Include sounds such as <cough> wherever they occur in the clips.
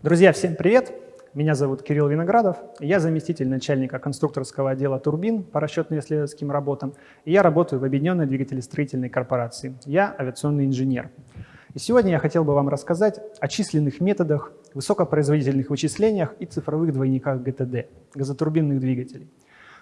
Друзья, всем привет! Меня зовут Кирилл Виноградов, я заместитель начальника конструкторского отдела «Турбин» по расчетно-исследовательским работам, и я работаю в Объединенной двигателестроительной корпорации. Я авиационный инженер. И сегодня я хотел бы вам рассказать о численных методах, высокопроизводительных вычислениях и цифровых двойниках ГТД, газотурбинных двигателей.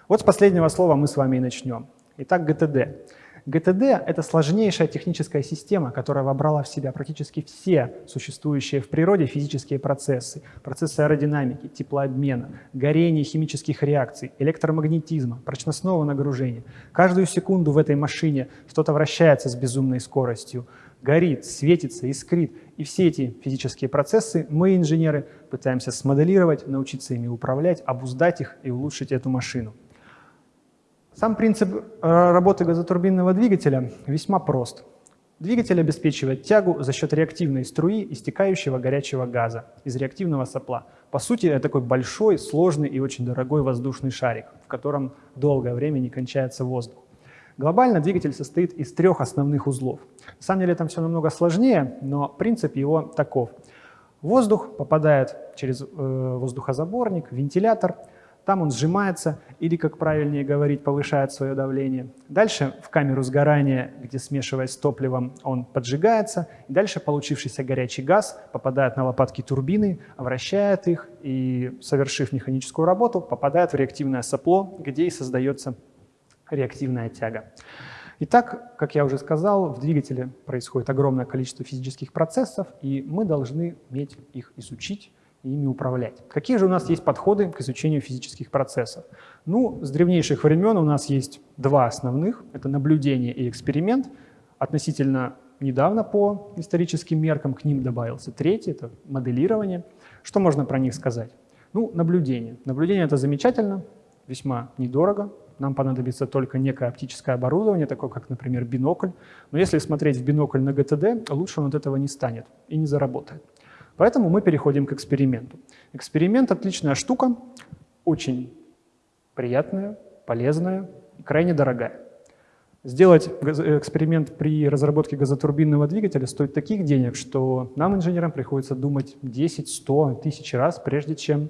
Вот с последнего слова мы с вами и начнем. Итак, ГТД. ГТД — это сложнейшая техническая система, которая вобрала в себя практически все существующие в природе физические процессы, процессы аэродинамики, теплообмена, горения химических реакций, электромагнетизма, прочностного нагружения. Каждую секунду в этой машине что-то вращается с безумной скоростью, горит, светится, искрит. И все эти физические процессы мы, инженеры, пытаемся смоделировать, научиться ими управлять, обуздать их и улучшить эту машину. Сам принцип э, работы газотурбинного двигателя весьма прост. Двигатель обеспечивает тягу за счет реактивной струи истекающего горячего газа из реактивного сопла. По сути, это такой большой, сложный и очень дорогой воздушный шарик, в котором долгое время не кончается воздух. Глобально двигатель состоит из трех основных узлов. На самом деле там все намного сложнее, но принцип его таков. Воздух попадает через э, воздухозаборник, вентилятор – там он сжимается или, как правильнее говорить, повышает свое давление. Дальше в камеру сгорания, где смешиваясь с топливом, он поджигается. И дальше получившийся горячий газ попадает на лопатки турбины, вращает их и, совершив механическую работу, попадает в реактивное сопло, где и создается реактивная тяга. Итак, как я уже сказал, в двигателе происходит огромное количество физических процессов, и мы должны уметь их изучить, ими управлять. Какие же у нас есть подходы к изучению физических процессов? Ну, с древнейших времен у нас есть два основных. Это наблюдение и эксперимент. Относительно недавно по историческим меркам к ним добавился третий, это моделирование. Что можно про них сказать? Ну, наблюдение. Наблюдение — это замечательно, весьма недорого. Нам понадобится только некое оптическое оборудование, такое как, например, бинокль. Но если смотреть в бинокль на ГТД, лучше он от этого не станет и не заработает. Поэтому мы переходим к эксперименту. Эксперимент – отличная штука, очень приятная, полезная и крайне дорогая. Сделать эксперимент при разработке газотурбинного двигателя стоит таких денег, что нам, инженерам, приходится думать 10, 100, тысяч раз, прежде чем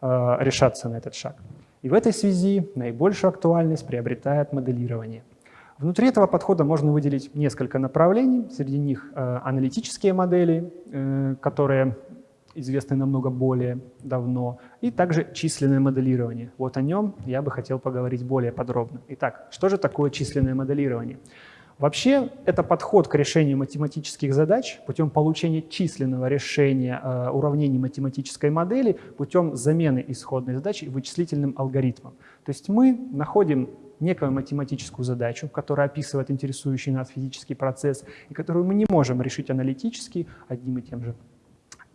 э, решаться на этот шаг. И в этой связи наибольшую актуальность приобретает моделирование – Внутри этого подхода можно выделить несколько направлений. Среди них э, аналитические модели, э, которые известны намного более давно, и также численное моделирование. Вот о нем я бы хотел поговорить более подробно. Итак, что же такое численное моделирование? Вообще, это подход к решению математических задач путем получения численного решения э, уравнений математической модели путем замены исходной задачи вычислительным алгоритмом. То есть мы находим некую математическую задачу, которая описывает интересующий нас физический процесс, и которую мы не можем решить аналитически одним и тем же,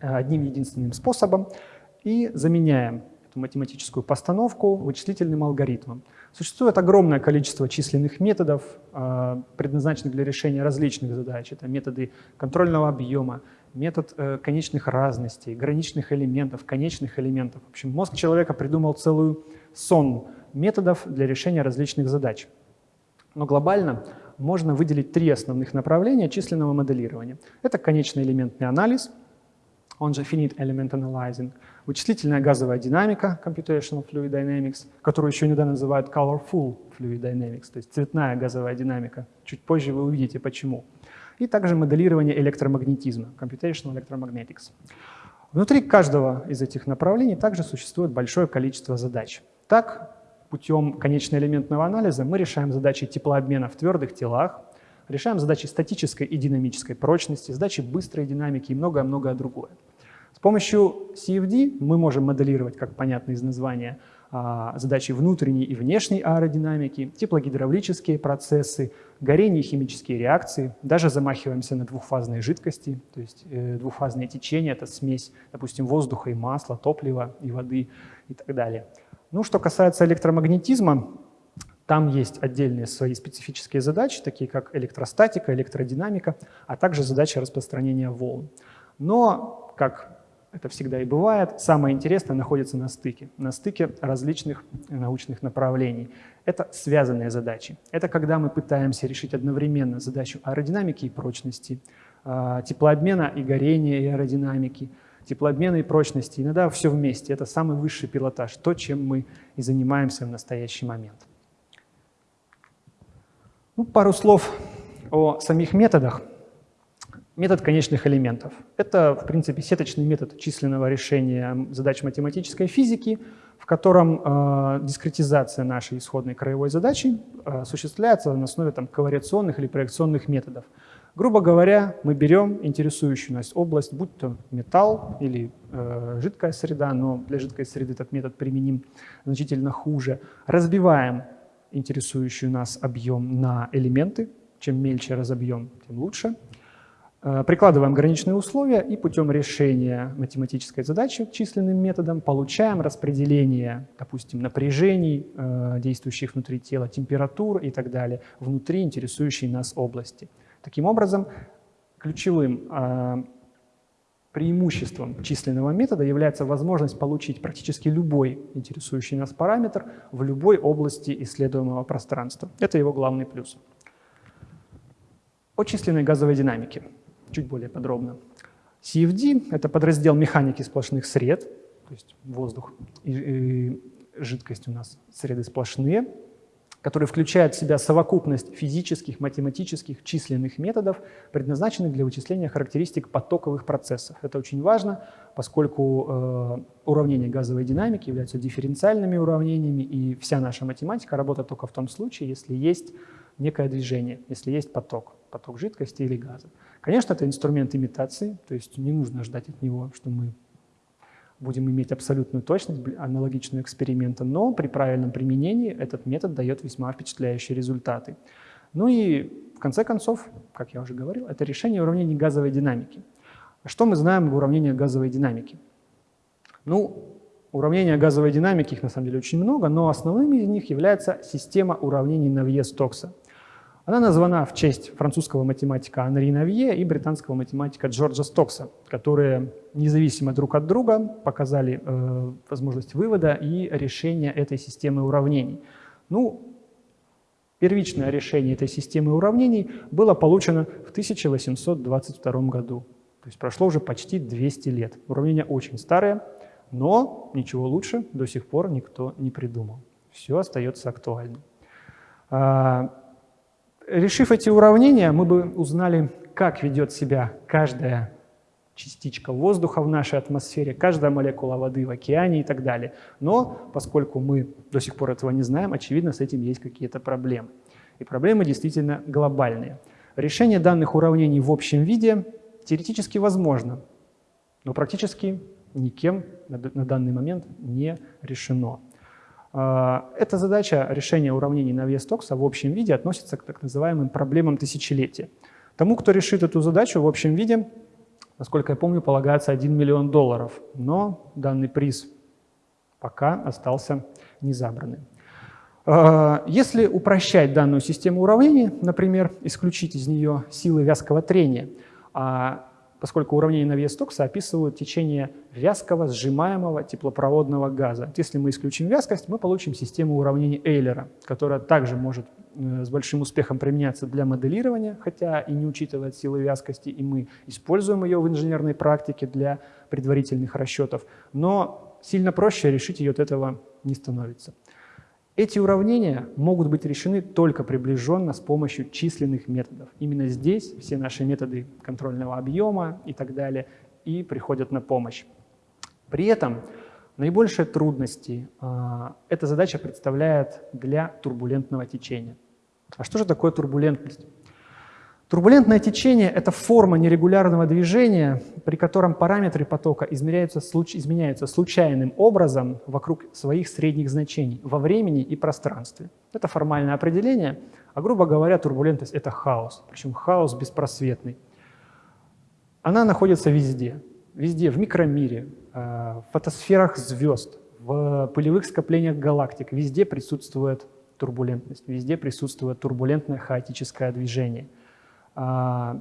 э, одним единственным способом, и заменяем эту математическую постановку вычислительным алгоритмом. Существует огромное количество численных методов, э, предназначенных для решения различных задач. Это методы контрольного объема, метод э, конечных разностей, граничных элементов, конечных элементов. В общем, мозг человека придумал целую сон методов для решения различных задач. Но глобально можно выделить три основных направления численного моделирования. Это конечный элементный анализ, он же Finite Element Analyzing, вычислительная газовая динамика, Computational Fluid Dynamics, которую еще иногда называют Colorful Fluid Dynamics, то есть цветная газовая динамика. Чуть позже вы увидите, почему. И также моделирование электромагнетизма, Computational Electromagnetics. Внутри каждого из этих направлений также существует большое количество задач. Так, путем конечно-элементного анализа мы решаем задачи теплообмена в твердых телах, решаем задачи статической и динамической прочности, задачи быстрой динамики и многое-многое другое. С помощью CFD мы можем моделировать, как понятно из названия, а, задачи внутренней и внешней аэродинамики, теплогидравлические процессы, горение химические реакции, даже замахиваемся на двухфазные жидкости, то есть э, двухфазные течения, это смесь, допустим, воздуха и масла, топлива и воды и так далее. Ну, что касается электромагнетизма, там есть отдельные свои специфические задачи, такие как электростатика, электродинамика, а также задача распространения волн. Но, как это всегда и бывает, самое интересное находится на стыке, на стыке различных научных направлений. Это связанные задачи. Это когда мы пытаемся решить одновременно задачу аэродинамики и прочности, а, теплообмена и горения и аэродинамики, теплообмена и прочности. Иногда все вместе. Это самый высший пилотаж, то, чем мы и занимаемся в настоящий момент. Ну, пару слов о самих методах. Метод конечных элементов. Это, в принципе, сеточный метод численного решения задач математической физики, в котором э, дискретизация нашей исходной краевой задачи э, осуществляется на основе там, ковариационных или проекционных методов. Грубо говоря, мы берем интересующую нас область, будь то металл или э, жидкая среда, но для жидкой среды этот метод применим значительно хуже, разбиваем интересующий нас объем на элементы, чем мельче разобьем, тем лучше. Э, прикладываем граничные условия и путем решения математической задачи численным методом получаем распределение, допустим, напряжений, э, действующих внутри тела, температур и так далее, внутри интересующей нас области. Таким образом, ключевым э, преимуществом численного метода является возможность получить практически любой интересующий нас параметр в любой области исследуемого пространства. Это его главный плюс. О численной газовой динамике чуть более подробно. CFD — это подраздел механики сплошных сред, то есть воздух и, и жидкость у нас среды сплошные, который включает в себя совокупность физических, математических, численных методов, предназначенных для вычисления характеристик потоковых процессов. Это очень важно, поскольку э, уравнения газовой динамики являются дифференциальными уравнениями, и вся наша математика работает только в том случае, если есть некое движение, если есть поток, поток жидкости или газа. Конечно, это инструмент имитации, то есть не нужно ждать от него, что мы будем иметь абсолютную точность, аналогичную эксперименту, но при правильном применении этот метод дает весьма впечатляющие результаты. Ну и в конце концов, как я уже говорил, это решение уравнений газовой динамики. Что мы знаем об уравнениях газовой динамики? Ну, уравнения газовой динамики, их на самом деле очень много, но основным из них является система уравнений Навье-Стокса. Она названа в честь французского математика Анри Навье и британского математика Джорджа Стокса, которые независимо друг от друга показали э, возможность вывода и решения этой системы уравнений. Ну, первичное решение этой системы уравнений было получено в 1822 году. То есть прошло уже почти 200 лет. Уравнение очень старое, но ничего лучше до сих пор никто не придумал. Все остается актуальным. Решив эти уравнения, мы бы узнали, как ведет себя каждая частичка воздуха в нашей атмосфере, каждая молекула воды в океане и так далее. Но поскольку мы до сих пор этого не знаем, очевидно, с этим есть какие-то проблемы. И проблемы действительно глобальные. Решение данных уравнений в общем виде теоретически возможно, но практически никем на данный момент не решено. А, эта задача решения уравнений на вес Токса в общем виде относится к так называемым проблемам тысячелетия. Тому, кто решит эту задачу в общем виде, насколько я помню, полагается 1 миллион долларов, но данный приз пока остался незабранным. А, если упрощать данную систему уравнений, например, исключить из нее силы вязкого трения, а поскольку уравнения на вес Токса описывают течение вязкого сжимаемого теплопроводного газа. Если мы исключим вязкость, мы получим систему уравнений Эйлера, которая также может э, с большим успехом применяться для моделирования, хотя и не учитывает силы вязкости, и мы используем ее в инженерной практике для предварительных расчетов, но сильно проще решить ее от этого не становится. Эти уравнения могут быть решены только приближенно с помощью численных методов. Именно здесь все наши методы контрольного объема и так далее и приходят на помощь. При этом наибольшие трудности э, эта задача представляет для турбулентного течения. А что же такое турбулентность? Турбулентное течение – это форма нерегулярного движения, при котором параметры потока измеряются, изменяются случайным образом вокруг своих средних значений во времени и пространстве. Это формальное определение, а грубо говоря, турбулентность – это хаос, причем хаос беспросветный. Она находится везде, везде, в микромире, э, в фотосферах звезд, в пылевых скоплениях галактик, везде присутствует турбулентность, везде присутствует турбулентное хаотическое движение – и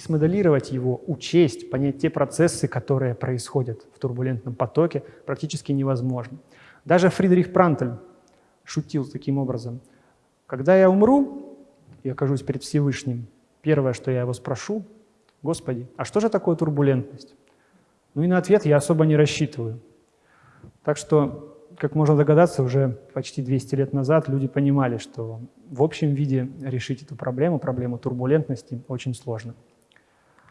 смоделировать его, учесть, понять те процессы, которые происходят в турбулентном потоке, практически невозможно. Даже Фридрих Прантель шутил таким образом. Когда я умру и окажусь перед Всевышним, первое, что я его спрошу, Господи, а что же такое турбулентность? Ну и на ответ я особо не рассчитываю. Так что, как можно догадаться, уже почти 200 лет назад люди понимали, что в общем виде решить эту проблему, проблему турбулентности, очень сложно.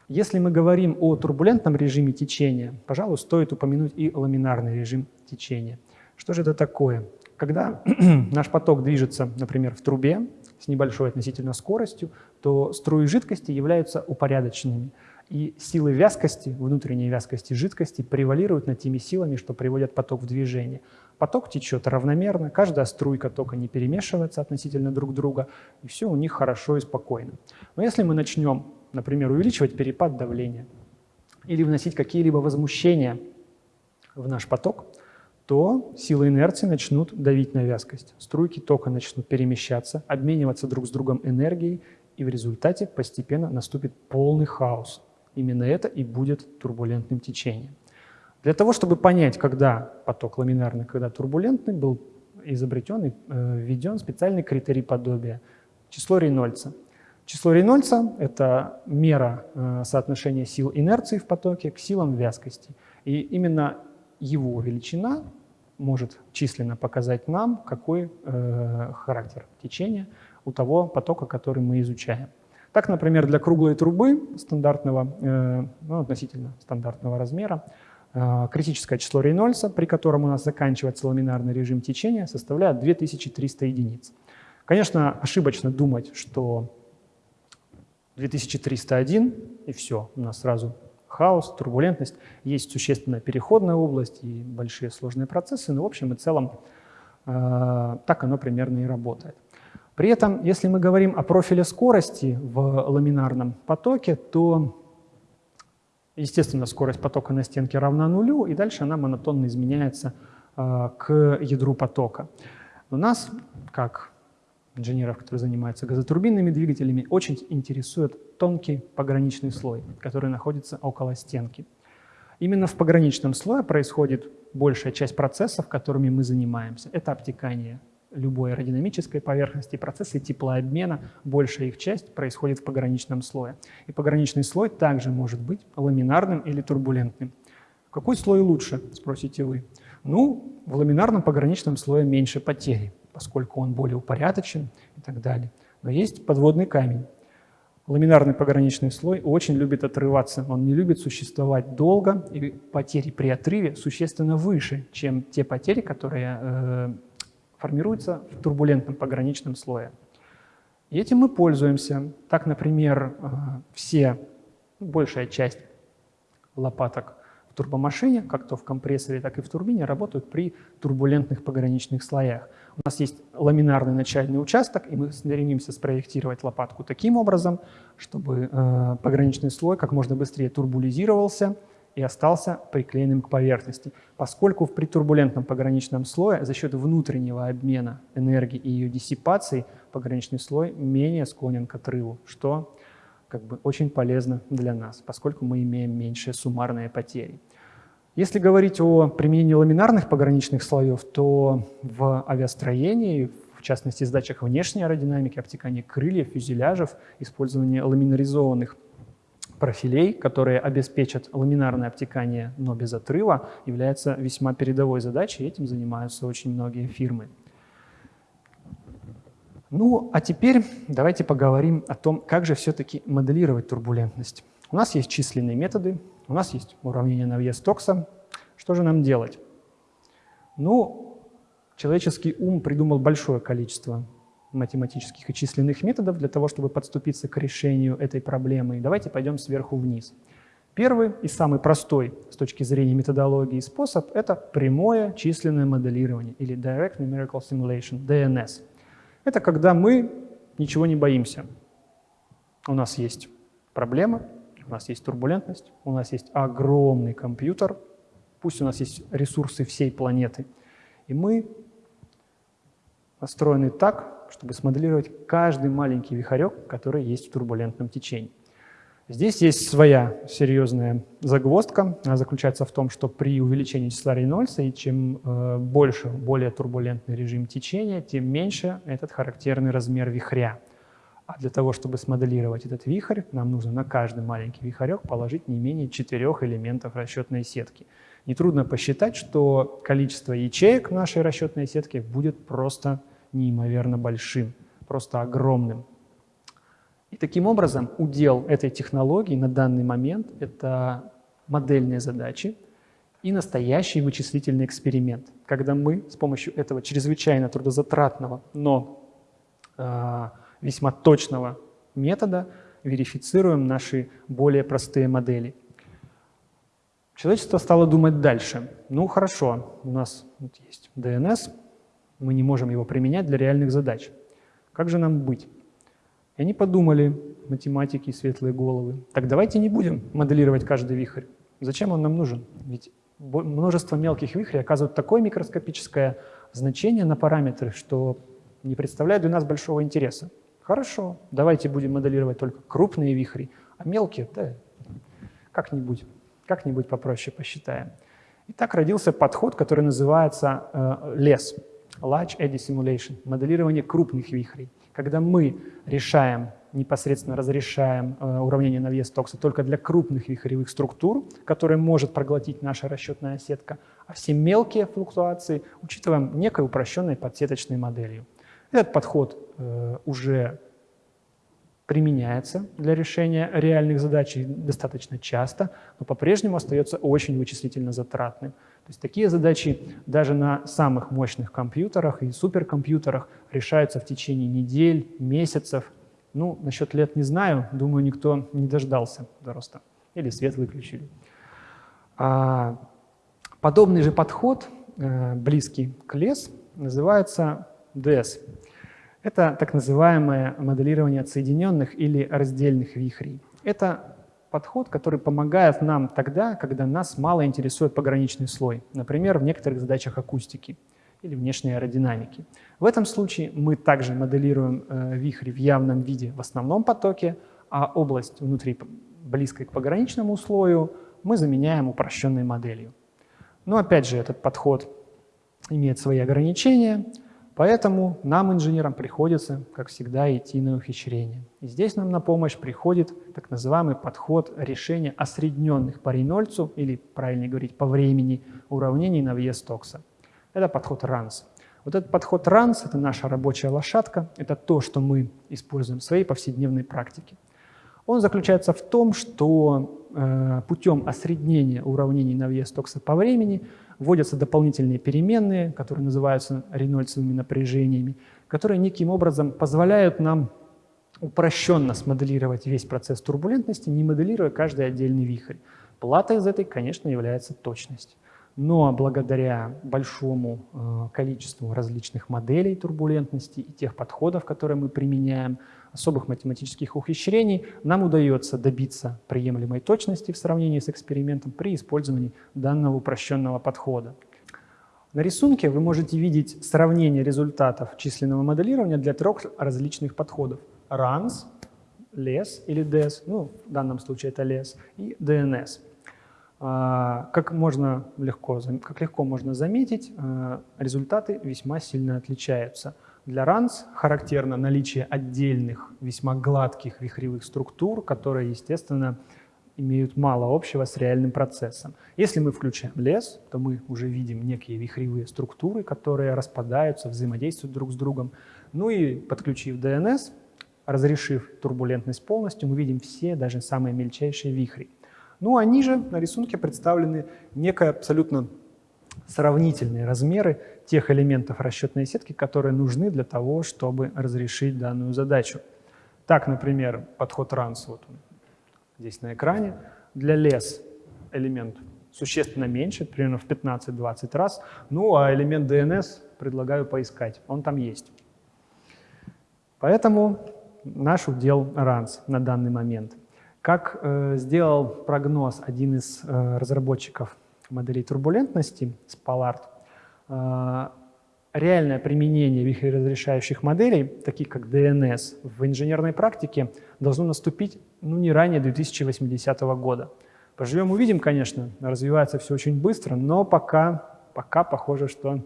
Если мы говорим о турбулентном режиме течения, пожалуй, стоит упомянуть и ламинарный режим течения. Что же это такое? Когда <clears throat> наш поток движется, например, в трубе с небольшой относительно скоростью, то струи жидкости являются упорядоченными – и силы вязкости, внутренней вязкости жидкости превалируют над теми силами, что приводят поток в движение. Поток течет равномерно, каждая струйка тока не перемешивается относительно друг друга, и все у них хорошо и спокойно. Но если мы начнем, например, увеличивать перепад давления или вносить какие-либо возмущения в наш поток, то силы инерции начнут давить на вязкость. Струйки тока начнут перемещаться, обмениваться друг с другом энергией, и в результате постепенно наступит полный хаос. Именно это и будет турбулентным течением. Для того, чтобы понять, когда поток ламинарный, когда турбулентный, был изобретен и э, введен специальный критерий подобия – число Рейнольдса. Число Рейнольдса – это мера э, соотношения сил инерции в потоке к силам вязкости. И именно его величина может численно показать нам, какой э, характер течения у того потока, который мы изучаем. Так, например, для круглой трубы стандартного, э, ну, относительно стандартного размера, критическое число Рейнольдса, при котором у нас заканчивается ламинарный режим течения, составляет 2300 единиц. Конечно, ошибочно думать, что 2301 и все, у нас сразу хаос, турбулентность. Есть существенная переходная область и большие сложные процессы, но в общем и целом э, так оно примерно и работает. При этом, если мы говорим о профиле скорости в ламинарном потоке, то, естественно, скорость потока на стенке равна нулю, и дальше она монотонно изменяется э, к ядру потока. У нас, как инженеров, которые занимаются газотурбинными двигателями, очень интересует тонкий пограничный слой, который находится около стенки. Именно в пограничном слое происходит большая часть процессов, которыми мы занимаемся. Это обтекание любой аэродинамической поверхности, процессы теплообмена, большая их часть происходит в пограничном слое. И пограничный слой также может быть ламинарным или турбулентным. Какой слой лучше, спросите вы? Ну, в ламинарном пограничном слое меньше потери, поскольку он более упорядочен и так далее. Но есть подводный камень. Ламинарный пограничный слой очень любит отрываться, он не любит существовать долго, и потери при отрыве существенно выше, чем те потери, которые э, формируется в турбулентном пограничном слое. И этим мы пользуемся. Так, например, э, все, ну, большая часть лопаток в турбомашине, как то в компрессоре, так и в турбине, работают при турбулентных пограничных слоях. У нас есть ламинарный начальный участок, и мы стремимся спроектировать лопатку таким образом, чтобы э, пограничный слой как можно быстрее турбулизировался, и остался приклеенным к поверхности. Поскольку в притурбулентном пограничном слое за счет внутреннего обмена энергии и ее диссипации пограничный слой менее склонен к отрыву, что как бы очень полезно для нас, поскольку мы имеем меньшие суммарные потери. Если говорить о применении ламинарных пограничных слоев, то в авиастроении, в частности, сдачах внешней аэродинамики, обтекании крыльев, фюзеляжев, использование ламинаризованных профилей, которые обеспечат ламинарное обтекание, но без отрыва, является весьма передовой задачей, этим занимаются очень многие фирмы. Ну, а теперь давайте поговорим о том, как же все-таки моделировать турбулентность. У нас есть численные методы, у нас есть уравнение Навье-Стокса. Что же нам делать? Ну, человеческий ум придумал большое количество математических и численных методов для того, чтобы подступиться к решению этой проблемы. Давайте пойдем сверху вниз. Первый и самый простой с точки зрения методологии способ – это прямое численное моделирование или Direct Numerical Simulation, DNS. Это когда мы ничего не боимся. У нас есть проблема, у нас есть турбулентность, у нас есть огромный компьютер, пусть у нас есть ресурсы всей планеты, и мы настроены так, чтобы смоделировать каждый маленький вихарек, который есть в турбулентном течении. Здесь есть своя серьезная загвоздка. Она заключается в том, что при увеличении числа Рейнольдса, и чем э, больше, более турбулентный режим течения, тем меньше этот характерный размер вихря. А для того, чтобы смоделировать этот вихрь, нам нужно на каждый маленький вихарек положить не менее четырех элементов расчетной сетки. Нетрудно посчитать, что количество ячеек нашей расчетной сетке будет просто неимоверно большим, просто огромным. И таким образом удел этой технологии на данный момент — это модельные задачи и настоящий вычислительный эксперимент, когда мы с помощью этого чрезвычайно трудозатратного, но э, весьма точного метода верифицируем наши более простые модели. Человечество стало думать дальше. Ну хорошо, у нас вот есть DNS, мы не можем его применять для реальных задач. Как же нам быть? И они подумали, математики, светлые головы, так давайте не будем моделировать каждый вихрь. Зачем он нам нужен? Ведь множество мелких вихрей оказывают такое микроскопическое значение на параметры, что не представляют для нас большого интереса. Хорошо, давайте будем моделировать только крупные вихри, а мелкие, да, как-нибудь как-нибудь попроще посчитаем. И так родился подход, который называется э, LESS, Large Eddy Simulation, моделирование крупных вихрей. Когда мы решаем, непосредственно разрешаем э, уравнение на вес токса только для крупных вихревых структур, которые может проглотить наша расчетная сетка, а все мелкие флуктуации учитываем некой упрощенной подсеточной моделью. Этот подход э, уже применяется для решения реальных задач достаточно часто, но по-прежнему остается очень вычислительно затратным. То есть такие задачи даже на самых мощных компьютерах и суперкомпьютерах решаются в течение недель, месяцев. Ну, насчет лет не знаю, думаю, никто не дождался роста. Или свет выключили. А подобный же подход, э, близкий к лес, называется DS это так называемое моделирование отсоединенных или раздельных вихрей. Это подход, который помогает нам тогда, когда нас мало интересует пограничный слой, например, в некоторых задачах акустики или внешней аэродинамики. В этом случае мы также моделируем э, вихри в явном виде в основном потоке, а область внутри, близкой к пограничному слою, мы заменяем упрощенной моделью. Но опять же, этот подход имеет свои ограничения. Поэтому нам, инженерам, приходится, как всегда, идти на ухищрение. И здесь нам на помощь приходит так называемый подход решения осредненных по Рейнольдсу, или, правильнее говорить, по времени, уравнений на въезд Стокса. Это подход РАНС. Вот этот подход РАНС – это наша рабочая лошадка, это то, что мы используем в своей повседневной практике. Он заключается в том, что э, путем осреднения уравнений на въезд Стокса по времени – вводятся дополнительные переменные, которые называются рейнольдсовыми напряжениями, которые неким образом позволяют нам упрощенно смоделировать весь процесс турбулентности, не моделируя каждый отдельный вихрь. Плата из этой, конечно, является точность. Но благодаря большому э, количеству различных моделей турбулентности и тех подходов, которые мы применяем, особых математических ухищрений, нам удается добиться приемлемой точности в сравнении с экспериментом при использовании данного упрощенного подхода. На рисунке вы можете видеть сравнение результатов численного моделирования для трех различных подходов. RANS, LES или DES, ну, в данном случае это LES, и DNS. А, как, можно легко, как легко можно заметить, а, результаты весьма сильно отличаются – для ранс характерно наличие отдельных, весьма гладких вихревых структур, которые, естественно, имеют мало общего с реальным процессом. Если мы включаем лес, то мы уже видим некие вихревые структуры, которые распадаются, взаимодействуют друг с другом. Ну и подключив DNS, разрешив турбулентность полностью, мы видим все, даже самые мельчайшие вихри. Ну а ниже на рисунке представлены некая абсолютно сравнительные размеры тех элементов расчетной сетки, которые нужны для того, чтобы разрешить данную задачу. Так, например, подход RANS, вот он здесь на экране, для лес элемент существенно меньше, примерно в 15-20 раз, ну а элемент DNS предлагаю поискать, он там есть. Поэтому наш удел RANS на данный момент. Как э, сделал прогноз один из э, разработчиков моделей турбулентности э, реальное применение вихреразрешающих моделей, таких как DNS, в инженерной практике должно наступить ну, не ранее 2080 года. Поживем увидим, конечно, развивается все очень быстро, но пока, пока похоже, что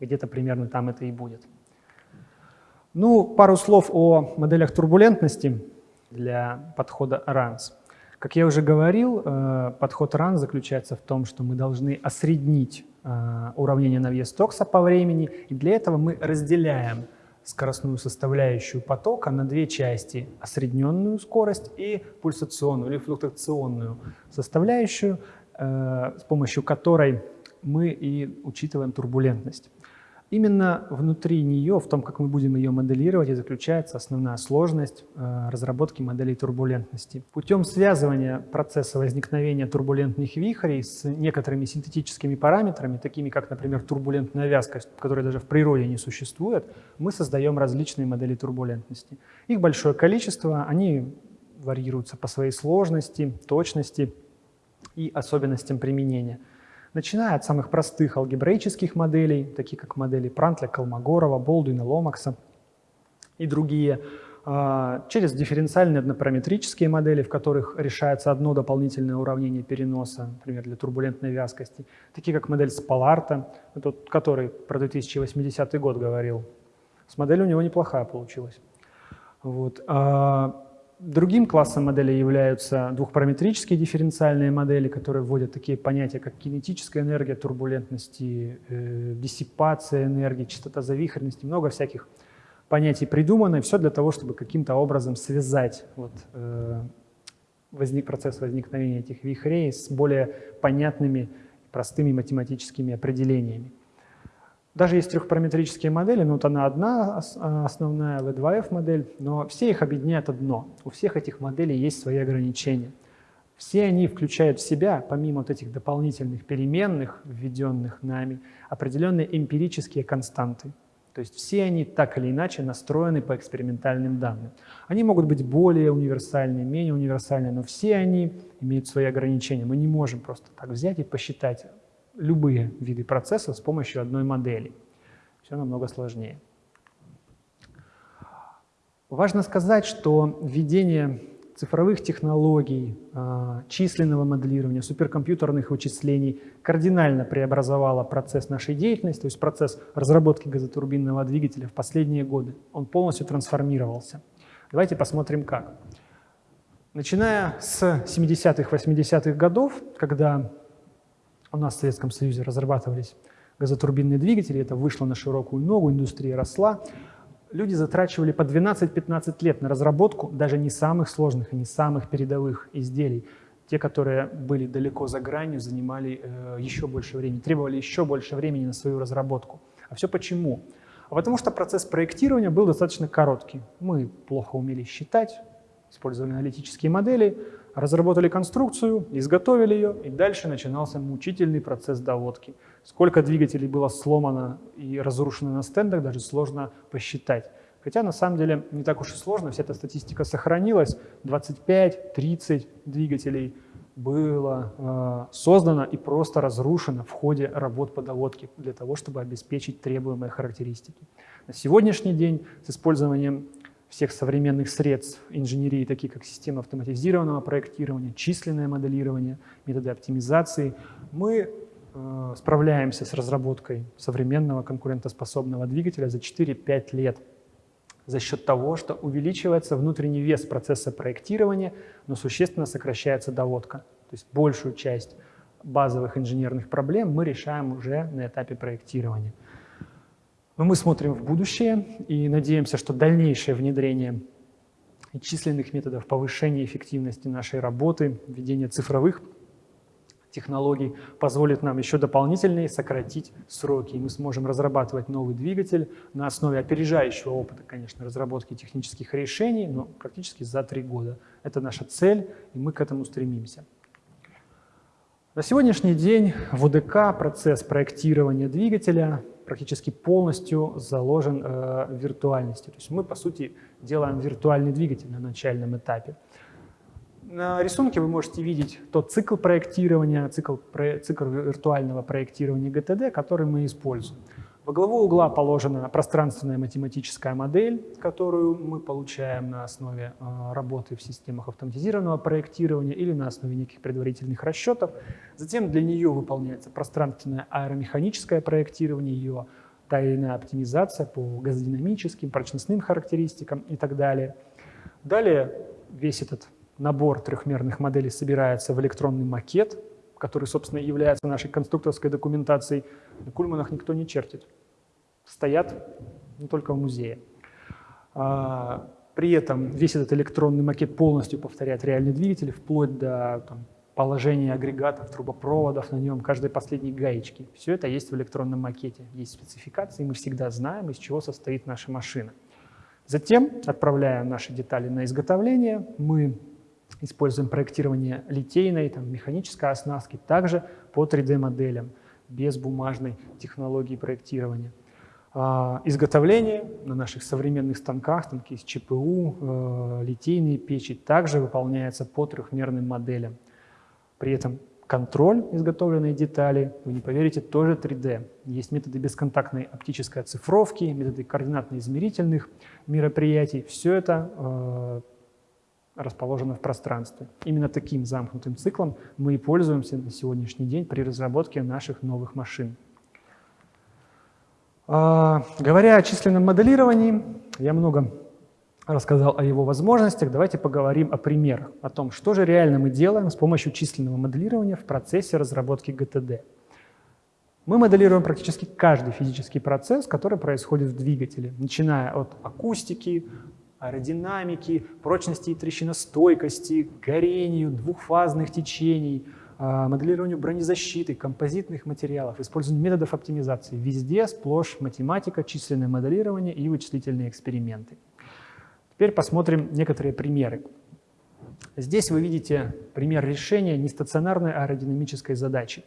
где-то примерно там это и будет. Ну, пару слов о моделях турбулентности для подхода RANS. Как я уже говорил, э, подход RANS заключается в том, что мы должны осреднить э, уравнение Навье-Стокса по времени, и для этого мы разделяем скоростную составляющую потока на две части – осредненную скорость и пульсационную или флуктуационную составляющую, э, с помощью которой мы и учитываем турбулентность. Именно внутри нее, в том, как мы будем ее моделировать, и заключается основная сложность э, разработки моделей турбулентности. Путем связывания процесса возникновения турбулентных вихрей с некоторыми синтетическими параметрами, такими как, например, турбулентная вязкость, которая даже в природе не существует, мы создаем различные модели турбулентности. Их большое количество, они варьируются по своей сложности, точности и особенностям применения – начиная от самых простых алгебраических моделей, таких как модели Прантля, Колмогорова, Болдуина, Ломакса и другие, а, через дифференциальные однопараметрические модели, в которых решается одно дополнительное уравнение переноса, например, для турбулентной вязкости, такие как модель Спаларта, тот, который про 2080 год говорил. С моделью у него неплохая получилась. Вот. Другим классом моделей являются двухпараметрические дифференциальные модели, которые вводят такие понятия, как кинетическая энергия турбулентности, э, диссипация энергии, частота завихренности, много всяких понятий придумано, все для того, чтобы каким-то образом связать вот, э, возник, процесс возникновения этих вихрей с более понятными, простыми математическими определениями. Даже есть трехпараметрические модели, но вот она одна а, основная V2F модель, но все их объединяет одно. У всех этих моделей есть свои ограничения. Все они включают в себя, помимо вот этих дополнительных переменных, введенных нами, определенные эмпирические константы. То есть все они так или иначе настроены по экспериментальным данным. Они могут быть более универсальные, менее универсальные, но все они имеют свои ограничения. Мы не можем просто так взять и посчитать любые виды процессов с помощью одной модели. Все намного сложнее. Важно сказать, что введение цифровых технологий, а, численного моделирования, суперкомпьютерных вычислений кардинально преобразовало процесс нашей деятельности, то есть процесс разработки газотурбинного двигателя в последние годы. Он полностью трансформировался. Давайте посмотрим как. Начиная с 70-х, 80-х годов, когда у нас в Советском Союзе разрабатывались газотурбинные двигатели, это вышло на широкую ногу, индустрия росла. Люди затрачивали по 12-15 лет на разработку даже не самых сложных и не самых передовых изделий. Те, которые были далеко за гранью, занимали э, еще больше времени, требовали еще больше времени на свою разработку. А все почему? А потому что процесс проектирования был достаточно короткий. Мы плохо умели считать, использовали аналитические модели, разработали конструкцию, изготовили ее, и дальше начинался мучительный процесс доводки. Сколько двигателей было сломано и разрушено на стендах, даже сложно посчитать. Хотя на самом деле не так уж и сложно, вся эта статистика сохранилась. 25-30 двигателей было э, создано и просто разрушено в ходе работ по доводке для того, чтобы обеспечить требуемые характеристики. На сегодняшний день с использованием всех современных средств инженерии, такие как система автоматизированного проектирования, численное моделирование, методы оптимизации, мы э, справляемся с разработкой современного конкурентоспособного двигателя за 4-5 лет за счет того, что увеличивается внутренний вес процесса проектирования, но существенно сокращается доводка. То есть большую часть базовых инженерных проблем мы решаем уже на этапе проектирования. Но мы смотрим в будущее и надеемся, что дальнейшее внедрение численных методов повышения эффективности нашей работы, введение цифровых технологий позволит нам еще дополнительнее сократить сроки. И мы сможем разрабатывать новый двигатель на основе опережающего опыта, конечно, разработки технических решений, но практически за три года. Это наша цель, и мы к этому стремимся. На сегодняшний день в ОДК процесс проектирования двигателя практически полностью заложен э, в виртуальности. То есть мы, по сути, делаем виртуальный двигатель на начальном этапе. На рисунке вы можете видеть тот цикл проектирования, цикл, цикл виртуального проектирования ГТД, который мы используем. Во главу угла положена пространственная математическая модель, которую мы получаем на основе э, работы в системах автоматизированного проектирования или на основе неких предварительных расчетов. Затем для нее выполняется пространственное аэромеханическое проектирование, ее та или иная оптимизация по газодинамическим, прочностным характеристикам и так далее. Далее весь этот набор трехмерных моделей собирается в электронный макет, который, собственно, является нашей конструкторской документацией. На Кульманах никто не чертит. Стоят не только в музее. А, при этом весь этот электронный макет полностью повторяет реальный двигатель, вплоть до там, положения агрегатов, трубопроводов на нем, каждой последней гаечки. Все это есть в электронном макете. Есть спецификации, мы всегда знаем, из чего состоит наша машина. Затем, отправляя наши детали на изготовление, мы используем проектирование литейной, там, механической оснастки, также по 3D-моделям, без бумажной технологии проектирования. А, изготовление на наших современных станках, станки из ЧПУ, э, литейные печи, также выполняется по трехмерным моделям. При этом контроль изготовленной детали, вы не поверите, тоже 3D. Есть методы бесконтактной оптической оцифровки, методы координатно-измерительных мероприятий. Все это э, расположено в пространстве. Именно таким замкнутым циклом мы и пользуемся на сегодняшний день при разработке наших новых машин. Э, говоря о численном моделировании, я много рассказал о его возможностях, давайте поговорим о примерах, о том, что же реально мы делаем с помощью численного моделирования в процессе разработки GTD. Мы моделируем практически каждый физический процесс, который происходит в двигателе, начиная от акустики, аэродинамики, прочности и трещиностойкости, горению, двухфазных течений, а, моделированию бронезащиты, композитных материалов, использованию методов оптимизации. Везде сплошь математика, численное моделирование и вычислительные эксперименты. Теперь посмотрим некоторые примеры. Здесь вы видите пример решения нестационарной аэродинамической задачи.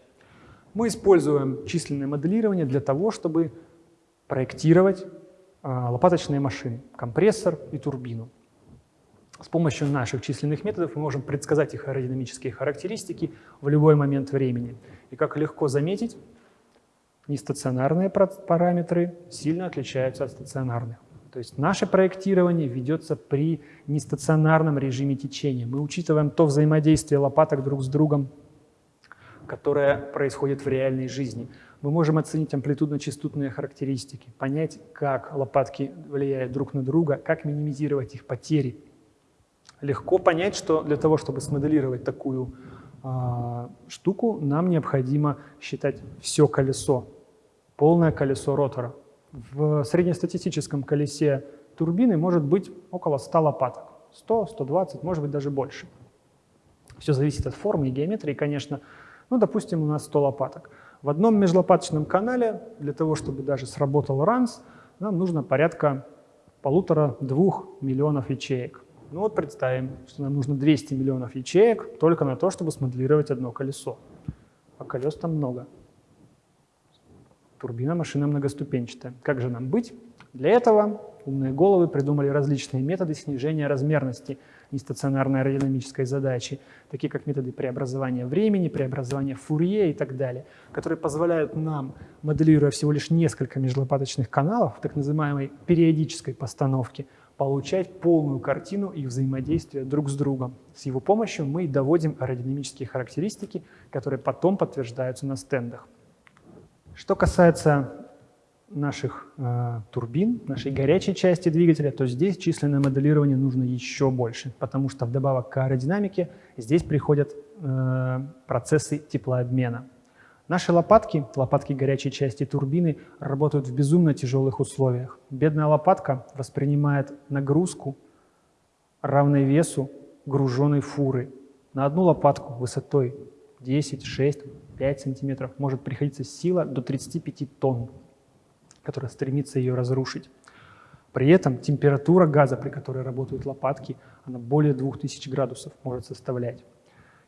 Мы используем численное моделирование для того, чтобы проектировать лопаточные машины, компрессор и турбину. С помощью наших численных методов мы можем предсказать их аэродинамические характеристики в любой момент времени. И как легко заметить, нестационарные параметры сильно отличаются от стационарных. То есть наше проектирование ведется при нестационарном режиме течения. Мы учитываем то взаимодействие лопаток друг с другом, которое происходит в реальной жизни. Мы можем оценить амплитудно-частотные характеристики, понять, как лопатки влияют друг на друга, как минимизировать их потери. Легко понять, что для того, чтобы смоделировать такую э, штуку, нам необходимо считать все колесо, полное колесо ротора. В среднестатистическом колесе турбины может быть около 100 лопаток. 100, 120, может быть даже больше. Все зависит от формы и геометрии, конечно. Ну, допустим, у нас 100 лопаток. В одном межлопаточном канале, для того, чтобы даже сработал ранс, нам нужно порядка полутора-двух миллионов ячеек. Ну вот представим, что нам нужно 200 миллионов ячеек только на то, чтобы смоделировать одно колесо. А колес там много. Турбина машина многоступенчатая. Как же нам быть? Для этого умные головы придумали различные методы снижения размерности нестационарной аэродинамической задачи, такие как методы преобразования времени, преобразования Фурье и так далее, которые позволяют нам, моделируя всего лишь несколько межлопаточных каналов в так называемой периодической постановке, получать полную картину их взаимодействия друг с другом. С его помощью мы доводим аэродинамические характеристики, которые потом подтверждаются на стендах. Что касается наших э, турбин, нашей горячей части двигателя, то здесь численное моделирование нужно еще больше, потому что вдобавок к аэродинамике здесь приходят э, процессы теплообмена. Наши лопатки, лопатки горячей части турбины, работают в безумно тяжелых условиях. Бедная лопатка воспринимает нагрузку, равной весу груженной фуры. На одну лопатку высотой 10, 6, 5 сантиметров может приходиться сила до 35 тонн, которая стремится ее разрушить. При этом температура газа, при которой работают лопатки, она более 2000 градусов может составлять.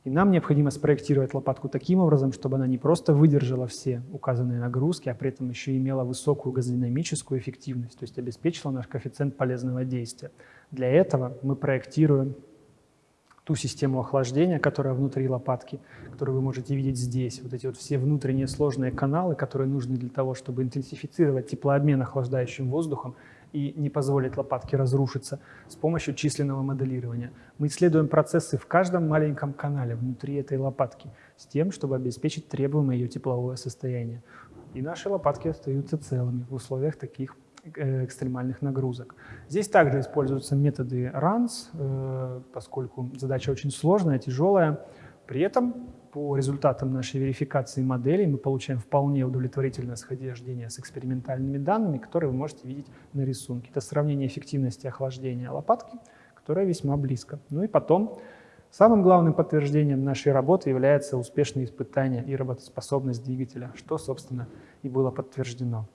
И нам необходимо спроектировать лопатку таким образом, чтобы она не просто выдержала все указанные нагрузки, а при этом еще имела высокую газодинамическую эффективность, то есть обеспечила наш коэффициент полезного действия. Для этого мы проектируем ту систему охлаждения, которая внутри лопатки, которую вы можете видеть здесь. Вот эти вот все внутренние сложные каналы, которые нужны для того, чтобы интенсифицировать теплообмен охлаждающим воздухом и не позволить лопатке разрушиться с помощью численного моделирования. Мы исследуем процессы в каждом маленьком канале внутри этой лопатки с тем, чтобы обеспечить требуемое ее тепловое состояние. и наши лопатки остаются целыми в условиях таких экстремальных нагрузок. Здесь также используются методы RANS, э, поскольку задача очень сложная, тяжелая. При этом по результатам нашей верификации моделей мы получаем вполне удовлетворительное схождение с экспериментальными данными, которые вы можете видеть на рисунке. Это сравнение эффективности охлаждения лопатки, которая весьма близко. Ну и потом Самым главным подтверждением нашей работы является успешное испытание и работоспособность двигателя, что, собственно, и было подтверждено.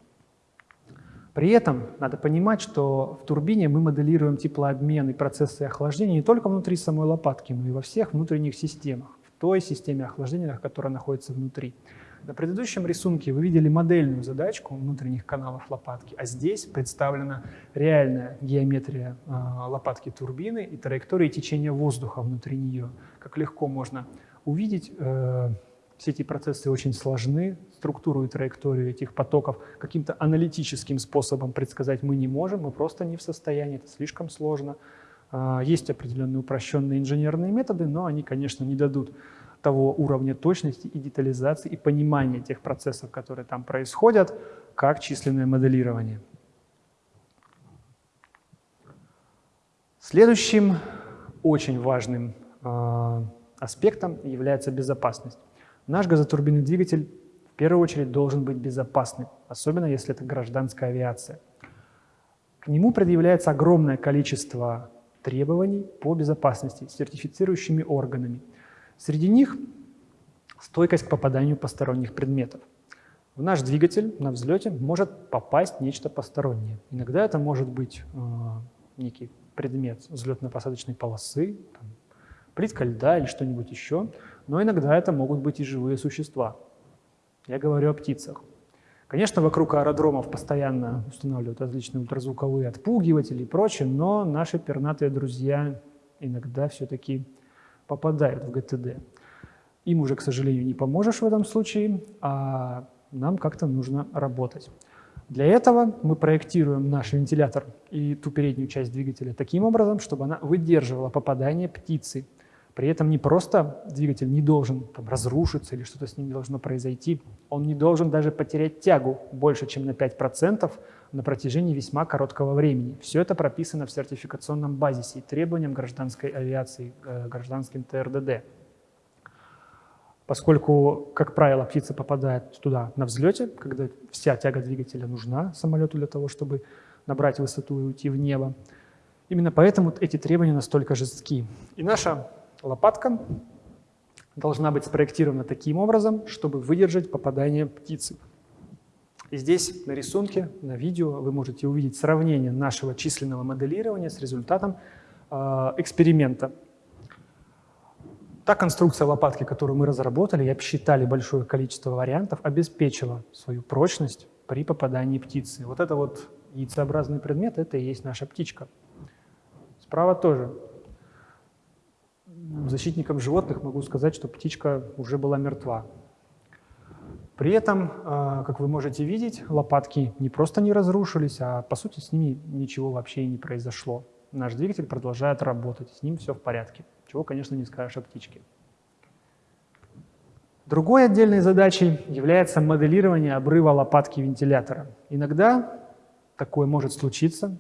При этом надо понимать, что в турбине мы моделируем теплообмен и процессы охлаждения не только внутри самой лопатки, но и во всех внутренних системах, в той системе охлаждения, которая находится внутри. На предыдущем рисунке вы видели модельную задачку внутренних каналов лопатки, а здесь представлена реальная геометрия э, лопатки турбины и траектории течения воздуха внутри нее. Как легко можно увидеть, э, все эти процессы очень сложны, структуру и траекторию этих потоков каким-то аналитическим способом предсказать мы не можем, мы просто не в состоянии, это слишком сложно. Э, есть определенные упрощенные инженерные методы, но они, конечно, не дадут того уровня точности и детализации и понимания тех процессов, которые там происходят, как численное моделирование. Следующим очень важным э, аспектом является безопасность. Наш газотурбинный двигатель в первую очередь должен быть безопасным, особенно если это гражданская авиация. К нему предъявляется огромное количество требований по безопасности сертифицирующими органами – Среди них стойкость к попаданию посторонних предметов. В наш двигатель на взлете может попасть нечто постороннее. Иногда это может быть э, некий предмет взлетно-посадочной полосы, там, плитка льда или что-нибудь еще, но иногда это могут быть и живые существа. Я говорю о птицах. Конечно, вокруг аэродромов постоянно устанавливают различные ультразвуковые отпугиватели и прочее, но наши пернатые друзья иногда все-таки попадают в ГТД. Им уже, к сожалению, не поможешь в этом случае, а нам как-то нужно работать. Для этого мы проектируем наш вентилятор и ту переднюю часть двигателя таким образом, чтобы она выдерживала попадание птицы. При этом не просто двигатель не должен там, разрушиться или что-то с ним должно произойти, он не должен даже потерять тягу больше, чем на 5% на протяжении весьма короткого времени. Все это прописано в сертификационном базисе и требованиям гражданской авиации, э, гражданским ТРДД. Поскольку, как правило, птица попадает туда на взлете, когда вся тяга двигателя нужна самолету для того, чтобы набрать высоту и уйти в небо, именно поэтому эти требования настолько жестки. И наша лопатка должна быть спроектирована таким образом, чтобы выдержать попадание птицы. И здесь на рисунке, на видео вы можете увидеть сравнение нашего численного моделирования с результатом э, эксперимента. Та конструкция лопатки, которую мы разработали и обсчитали большое количество вариантов, обеспечила свою прочность при попадании птицы. Вот это вот яйцеобразный предмет, это и есть наша птичка. Справа тоже защитником животных могу сказать, что птичка уже была мертва. При этом, а, как вы можете видеть, лопатки не просто не разрушились, а по сути с ними ничего вообще и не произошло. Наш двигатель продолжает работать, с ним все в порядке. Чего, конечно, не скажешь о птичке. Другой отдельной задачей является моделирование обрыва лопатки вентилятора. Иногда такое может случиться,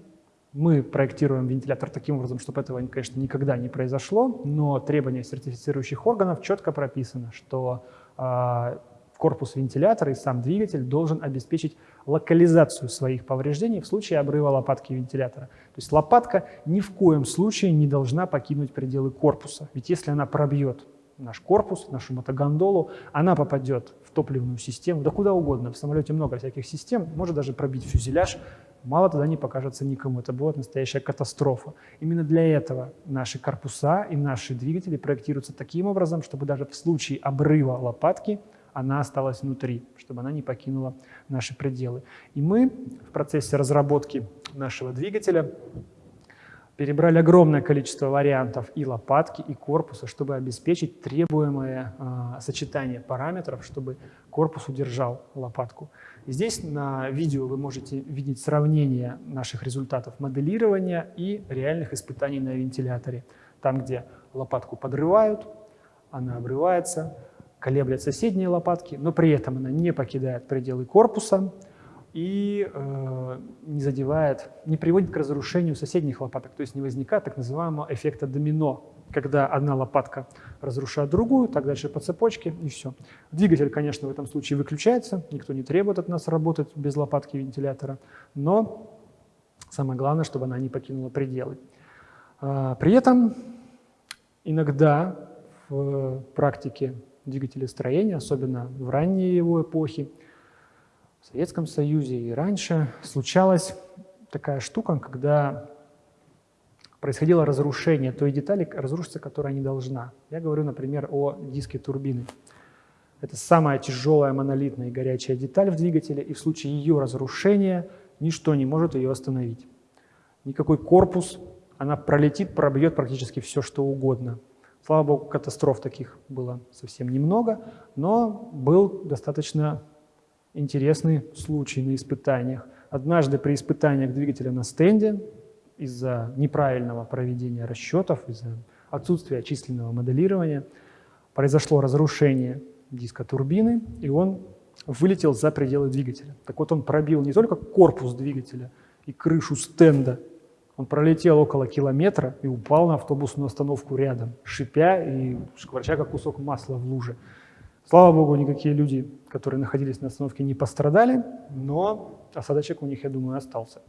мы проектируем вентилятор таким образом, чтобы этого, конечно, никогда не произошло, но требования сертифицирующих органов четко прописано, что э, корпус вентилятора и сам двигатель должен обеспечить локализацию своих повреждений в случае обрыва лопатки вентилятора. То есть лопатка ни в коем случае не должна покинуть пределы корпуса, ведь если она пробьет наш корпус, нашу мотогондолу, она попадет в топливную систему, да куда угодно. В самолете много всяких систем, может даже пробить фюзеляж, мало тогда не покажется никому. Это будет настоящая катастрофа. Именно для этого наши корпуса и наши двигатели проектируются таким образом, чтобы даже в случае обрыва лопатки она осталась внутри, чтобы она не покинула наши пределы. И мы в процессе разработки нашего двигателя перебрали огромное количество вариантов и лопатки, и корпуса, чтобы обеспечить требуемое э, сочетание параметров, чтобы корпус удержал лопатку. Здесь на видео вы можете видеть сравнение наших результатов моделирования и реальных испытаний на вентиляторе. Там, где лопатку подрывают, она обрывается, колеблет соседние лопатки, но при этом она не покидает пределы корпуса и э, не задевает, не приводит к разрушению соседних лопаток, то есть не возникает так называемого эффекта домино, когда одна лопатка разрушает другую, так дальше по цепочке и все. Двигатель, конечно, в этом случае выключается, никто не требует от нас работать без лопатки вентилятора, но самое главное, чтобы она не покинула пределы. А, при этом иногда в практике двигателестроения, особенно в ранние его эпохи, в Советском Союзе и раньше, случалась такая штука, когда происходило разрушение той детали, разрушиться, которая не должна. Я говорю, например, о диске турбины. Это самая тяжелая монолитная и горячая деталь в двигателе, и в случае ее разрушения ничто не может ее остановить. Никакой корпус, она пролетит, пробьет практически все, что угодно. Слава богу, катастроф таких было совсем немного, но был достаточно интересный случай на испытаниях. Однажды при испытаниях двигателя на стенде из-за неправильного проведения расчетов, из-за отсутствия численного моделирования, произошло разрушение диска турбины, и он вылетел за пределы двигателя. Так вот он пробил не только корпус двигателя и крышу стенда, он пролетел около километра и упал на автобусную остановку рядом, шипя и шкварча, как кусок масла в луже. Слава богу, никакие люди, которые находились на остановке, не пострадали, но осадочек у них, я думаю, остался.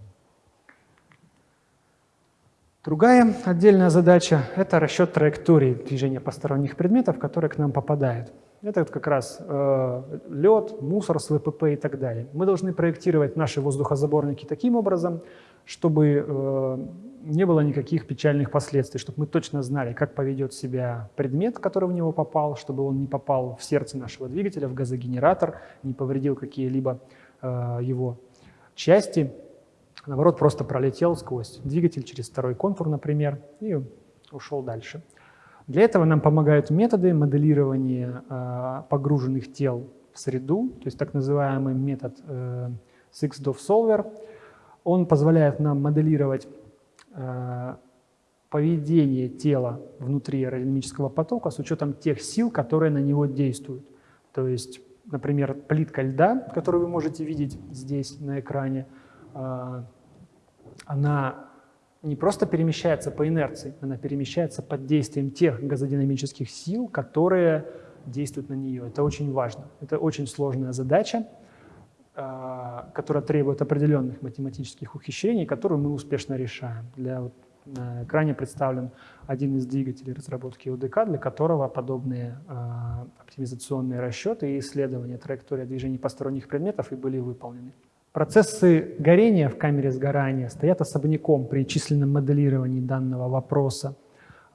Другая отдельная задача – это расчет траектории движения посторонних предметов, которые к нам попадают. Это как раз э, лед, мусор с ВПП и так далее. Мы должны проектировать наши воздухозаборники таким образом, чтобы э, не было никаких печальных последствий, чтобы мы точно знали, как поведет себя предмет, который в него попал, чтобы он не попал в сердце нашего двигателя, в газогенератор, не повредил какие-либо э, его части, наоборот, просто пролетел сквозь двигатель через второй контур, например, и ушел дальше. Для этого нам помогают методы моделирования э, погруженных тел в среду, то есть так называемый метод э, SixDof Solver. Он позволяет нам моделировать э, поведение тела внутри аэродинамического потока с учетом тех сил, которые на него действуют. То есть, например, плитка льда, которую вы можете видеть здесь на экране, э, она не просто перемещается по инерции, она перемещается под действием тех газодинамических сил, которые действуют на нее. Это очень важно. Это очень сложная задача, а, которая требует определенных математических ухищрений, которую мы успешно решаем. Для, вот, на экране представлен один из двигателей разработки УДК, для которого подобные э, оптимизационные расчеты и исследования траектории движения посторонних предметов и были выполнены. Процессы горения в камере сгорания стоят особняком при численном моделировании данного вопроса.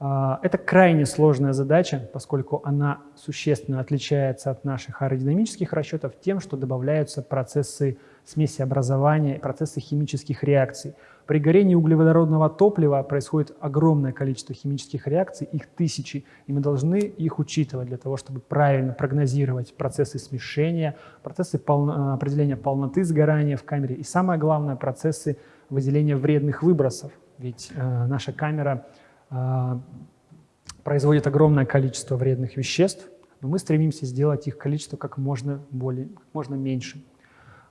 А, это крайне сложная задача, поскольку она существенно отличается от наших аэродинамических расчетов тем, что добавляются процессы смеси образования, процессы химических реакций. При горении углеводородного топлива происходит огромное количество химических реакций, их тысячи, и мы должны их учитывать для того, чтобы правильно прогнозировать процессы смешения, процессы полно, определения полноты сгорания в камере и, самое главное, процессы выделения вредных выбросов. Ведь э, наша камера производит огромное количество вредных веществ, но мы стремимся сделать их количество как можно, более, как можно меньше.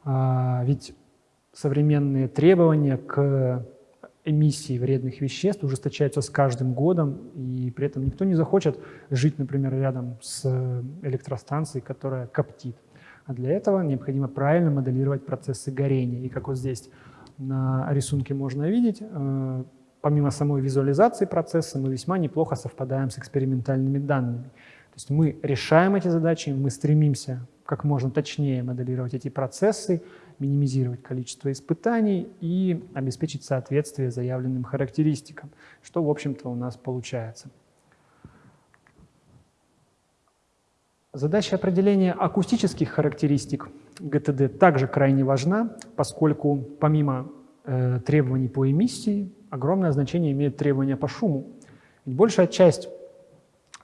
А, ведь современные требования к эмиссии вредных веществ ужесточаются с каждым годом, и при этом никто не захочет жить, например, рядом с электростанцией, которая коптит. А для этого необходимо правильно моделировать процессы горения. И как вот здесь на рисунке можно видеть, э, помимо самой визуализации процесса, мы весьма неплохо совпадаем с экспериментальными данными. То есть мы решаем эти задачи, мы стремимся как можно точнее моделировать эти процессы, минимизировать количество испытаний и обеспечить соответствие заявленным характеристикам, что, в общем-то, у нас получается. Задача определения акустических характеристик ГТД также крайне важна, поскольку помимо э, требований по эмиссии, огромное значение имеют требования по шуму. Ведь большая часть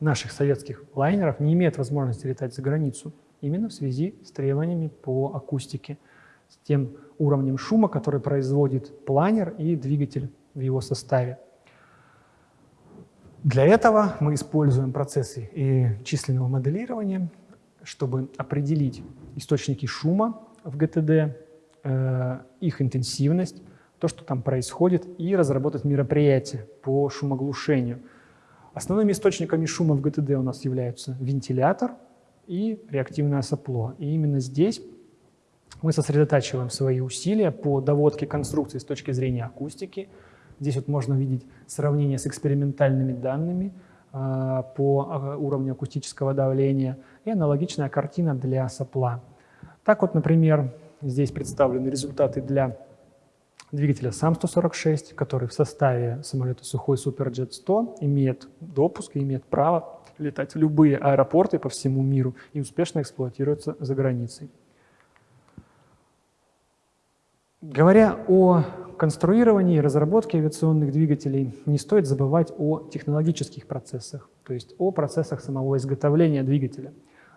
наших советских лайнеров не имеет возможности летать за границу именно в связи с требованиями по акустике, с тем уровнем шума, который производит планер и двигатель в его составе. Для этого мы используем процессы и численного моделирования, чтобы определить источники шума в ГТД, э, их интенсивность, то, что там происходит, и разработать мероприятие по шумоглушению. Основными источниками шума в ГТД у нас являются вентилятор и реактивное сопло. И именно здесь мы сосредотачиваем свои усилия по доводке конструкции с точки зрения акустики. Здесь вот можно видеть сравнение с экспериментальными данными э, по э, уровню акустического давления и аналогичная картина для сопла. Так вот, например, здесь представлены результаты для двигателя САМ-146, который в составе самолета Сухой Суперджет 100 имеет допуск и имеет право летать в любые аэропорты по всему миру и успешно эксплуатируется за границей. Говоря о конструировании и разработке авиационных двигателей, не стоит забывать о технологических процессах, то есть о процессах самого изготовления двигателя.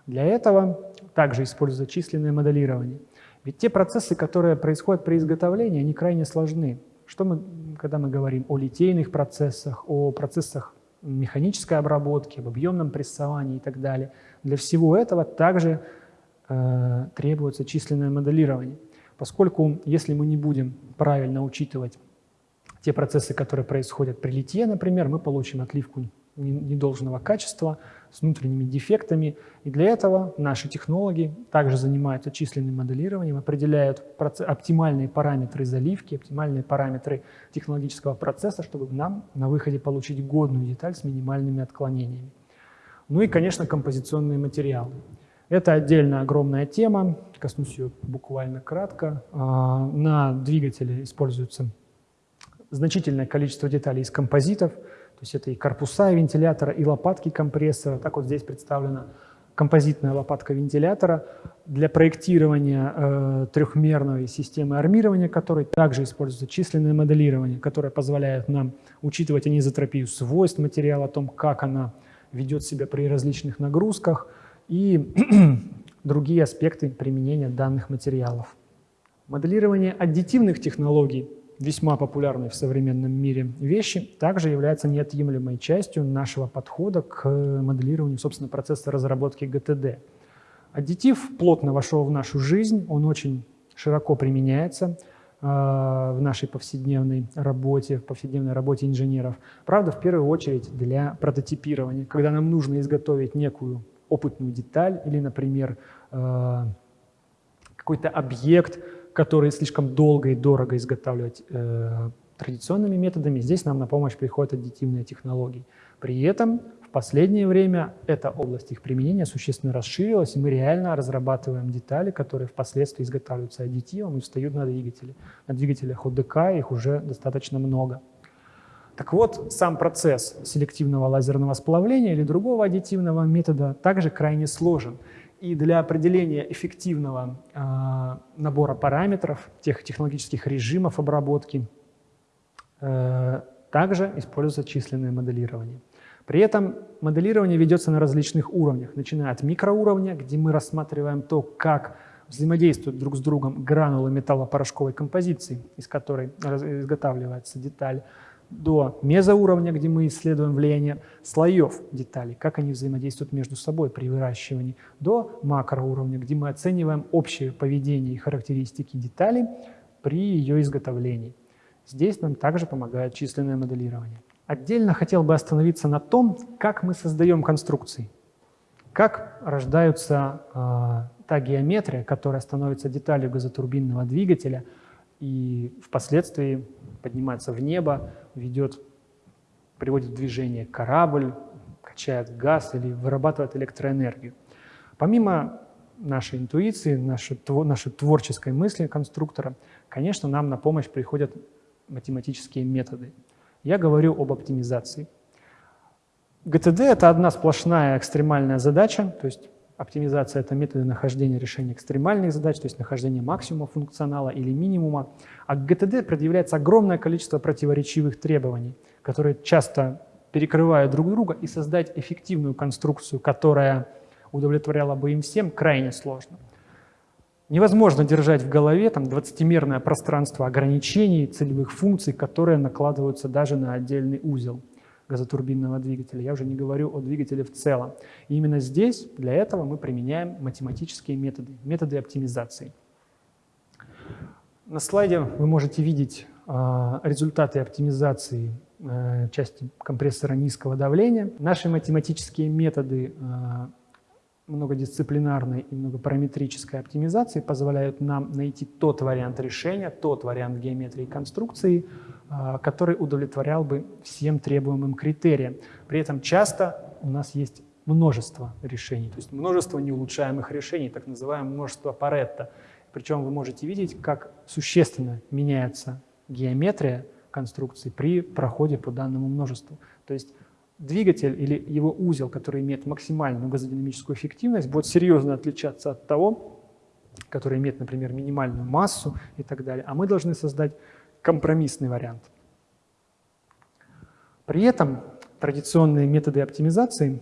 Для этого также используется численное моделирование. Ведь те процессы, которые происходят при изготовлении, они крайне сложны. Что мы, когда мы говорим о литейных процессах, о процессах механической обработки, об объемном прессовании и так далее, для всего этого также э, требуется численное моделирование. Поскольку если мы не будем правильно учитывать те процессы, которые происходят при литье, например, мы получим отливку недолжного качества, с внутренними дефектами. И для этого наши технологи также занимаются численным моделированием, определяют оптимальные параметры заливки, оптимальные параметры технологического процесса, чтобы нам на выходе получить годную деталь с минимальными отклонениями. Ну и, конечно, композиционные материалы. Это отдельно огромная тема, коснусь ее буквально кратко. А, на двигателе используется значительное количество деталей из композитов – то есть это и корпуса вентилятора, и лопатки компрессора. Так вот здесь представлена композитная лопатка вентилятора для проектирования э, трехмерной системы армирования, которой также используется численное моделирование, которое позволяет нам учитывать анизотропию свойств материала, о том, как она ведет себя при различных нагрузках и <clears throat> другие аспекты применения данных материалов. Моделирование аддитивных технологий весьма популярной в современном мире вещи, также является неотъемлемой частью нашего подхода к моделированию, собственно, процесса разработки ГТД. Аддитив плотно вошел в нашу жизнь, он очень широко применяется э, в нашей повседневной работе, в повседневной работе инженеров. Правда, в первую очередь для прототипирования, когда нам нужно изготовить некую опытную деталь или, например, э, какой-то объект, которые слишком долго и дорого изготавливать э, традиционными методами. Здесь нам на помощь приходят аддитивные технологии. При этом в последнее время эта область их применения существенно расширилась, и мы реально разрабатываем детали, которые впоследствии изготавливаются аддитивом и встают на двигатели. На двигателях ОДК их уже достаточно много. Так вот, сам процесс селективного лазерного сплавления или другого аддитивного метода также крайне сложен. И для определения эффективного э, набора параметров, тех технологических режимов обработки, э, также используется численное моделирование. При этом моделирование ведется на различных уровнях, начиная от микроуровня, где мы рассматриваем то, как взаимодействуют друг с другом гранулы металлопорошковой композиции, из которой изготавливается деталь, до мезоуровня, где мы исследуем влияние слоев деталей, как они взаимодействуют между собой при выращивании, до макроуровня, где мы оцениваем общее поведение и характеристики деталей при ее изготовлении. Здесь нам также помогает численное моделирование. Отдельно хотел бы остановиться на том, как мы создаем конструкции, как рождается э, та геометрия, которая становится деталью газотурбинного двигателя и впоследствии поднимается в небо, ведет, приводит в движение корабль, качает газ или вырабатывает электроэнергию. Помимо нашей интуиции, нашей, нашей творческой мысли конструктора, конечно, нам на помощь приходят математические методы. Я говорю об оптимизации. ГТД – это одна сплошная экстремальная задача, то есть Оптимизация – это методы нахождения решения экстремальных задач, то есть нахождения максимума функционала или минимума. А к ГТД предъявляется огромное количество противоречивых требований, которые часто перекрывают друг друга, и создать эффективную конструкцию, которая удовлетворяла бы им всем, крайне сложно. Невозможно держать в голове там 20-мерное пространство ограничений, целевых функций, которые накладываются даже на отдельный узел. Газотурбинного двигателя. Я уже не говорю о двигателе в целом. И именно здесь, для этого мы применяем математические методы, методы оптимизации. На слайде вы можете видеть э, результаты оптимизации э, части компрессора низкого давления. Наши математические методы э, многодисциплинарной и многопараметрической оптимизации позволяют нам найти тот вариант решения, тот вариант геометрии конструкции, а, который удовлетворял бы всем требуемым критериям. При этом часто у нас есть множество решений, то есть множество неулучшаемых решений, так называемое множество Паретта. Причем вы можете видеть, как существенно меняется геометрия конструкции при проходе по данному множеству. То есть двигатель или его узел, который имеет максимальную газодинамическую эффективность, будет серьезно отличаться от того, который имеет, например, минимальную массу и так далее. А мы должны создать компромиссный вариант. При этом традиционные методы оптимизации,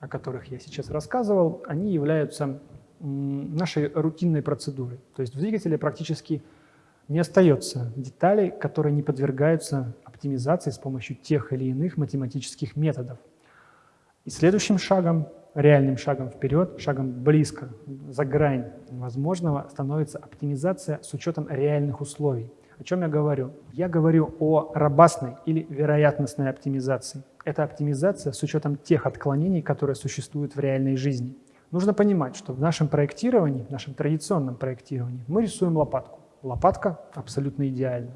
о которых я сейчас рассказывал, они являются нашей рутинной процедурой. То есть в двигателе практически не остается деталей, которые не подвергаются оптимизации с помощью тех или иных математических методов. И следующим шагом, реальным шагом вперед, шагом близко, за грань возможного, становится оптимизация с учетом реальных условий. О чем я говорю? Я говорю о робастной или вероятностной оптимизации. Это оптимизация с учетом тех отклонений, которые существуют в реальной жизни. Нужно понимать, что в нашем проектировании, в нашем традиционном проектировании мы рисуем лопатку. Лопатка абсолютно идеальна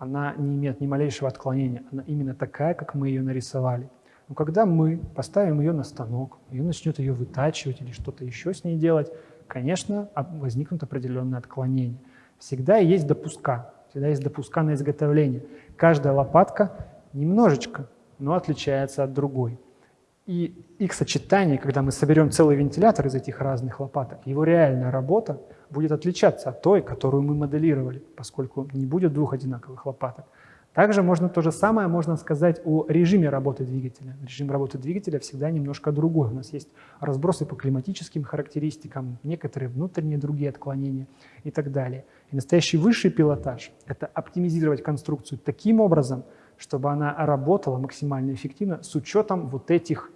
она не имеет ни малейшего отклонения, она именно такая, как мы ее нарисовали. Но когда мы поставим ее на станок, ее начнет ее вытачивать или что-то еще с ней делать, конечно, возникнут определенные отклонения. Всегда есть допуска, всегда есть допуска на изготовление. Каждая лопатка немножечко, но отличается от другой. И их сочетание, когда мы соберем целый вентилятор из этих разных лопаток, его реальная работа будет отличаться от той, которую мы моделировали, поскольку не будет двух одинаковых лопаток. Также можно то же самое можно сказать о режиме работы двигателя. Режим работы двигателя всегда немножко другой. У нас есть разбросы по климатическим характеристикам, некоторые внутренние другие отклонения и так далее. И настоящий высший пилотаж – это оптимизировать конструкцию таким образом, чтобы она работала максимально эффективно с учетом вот этих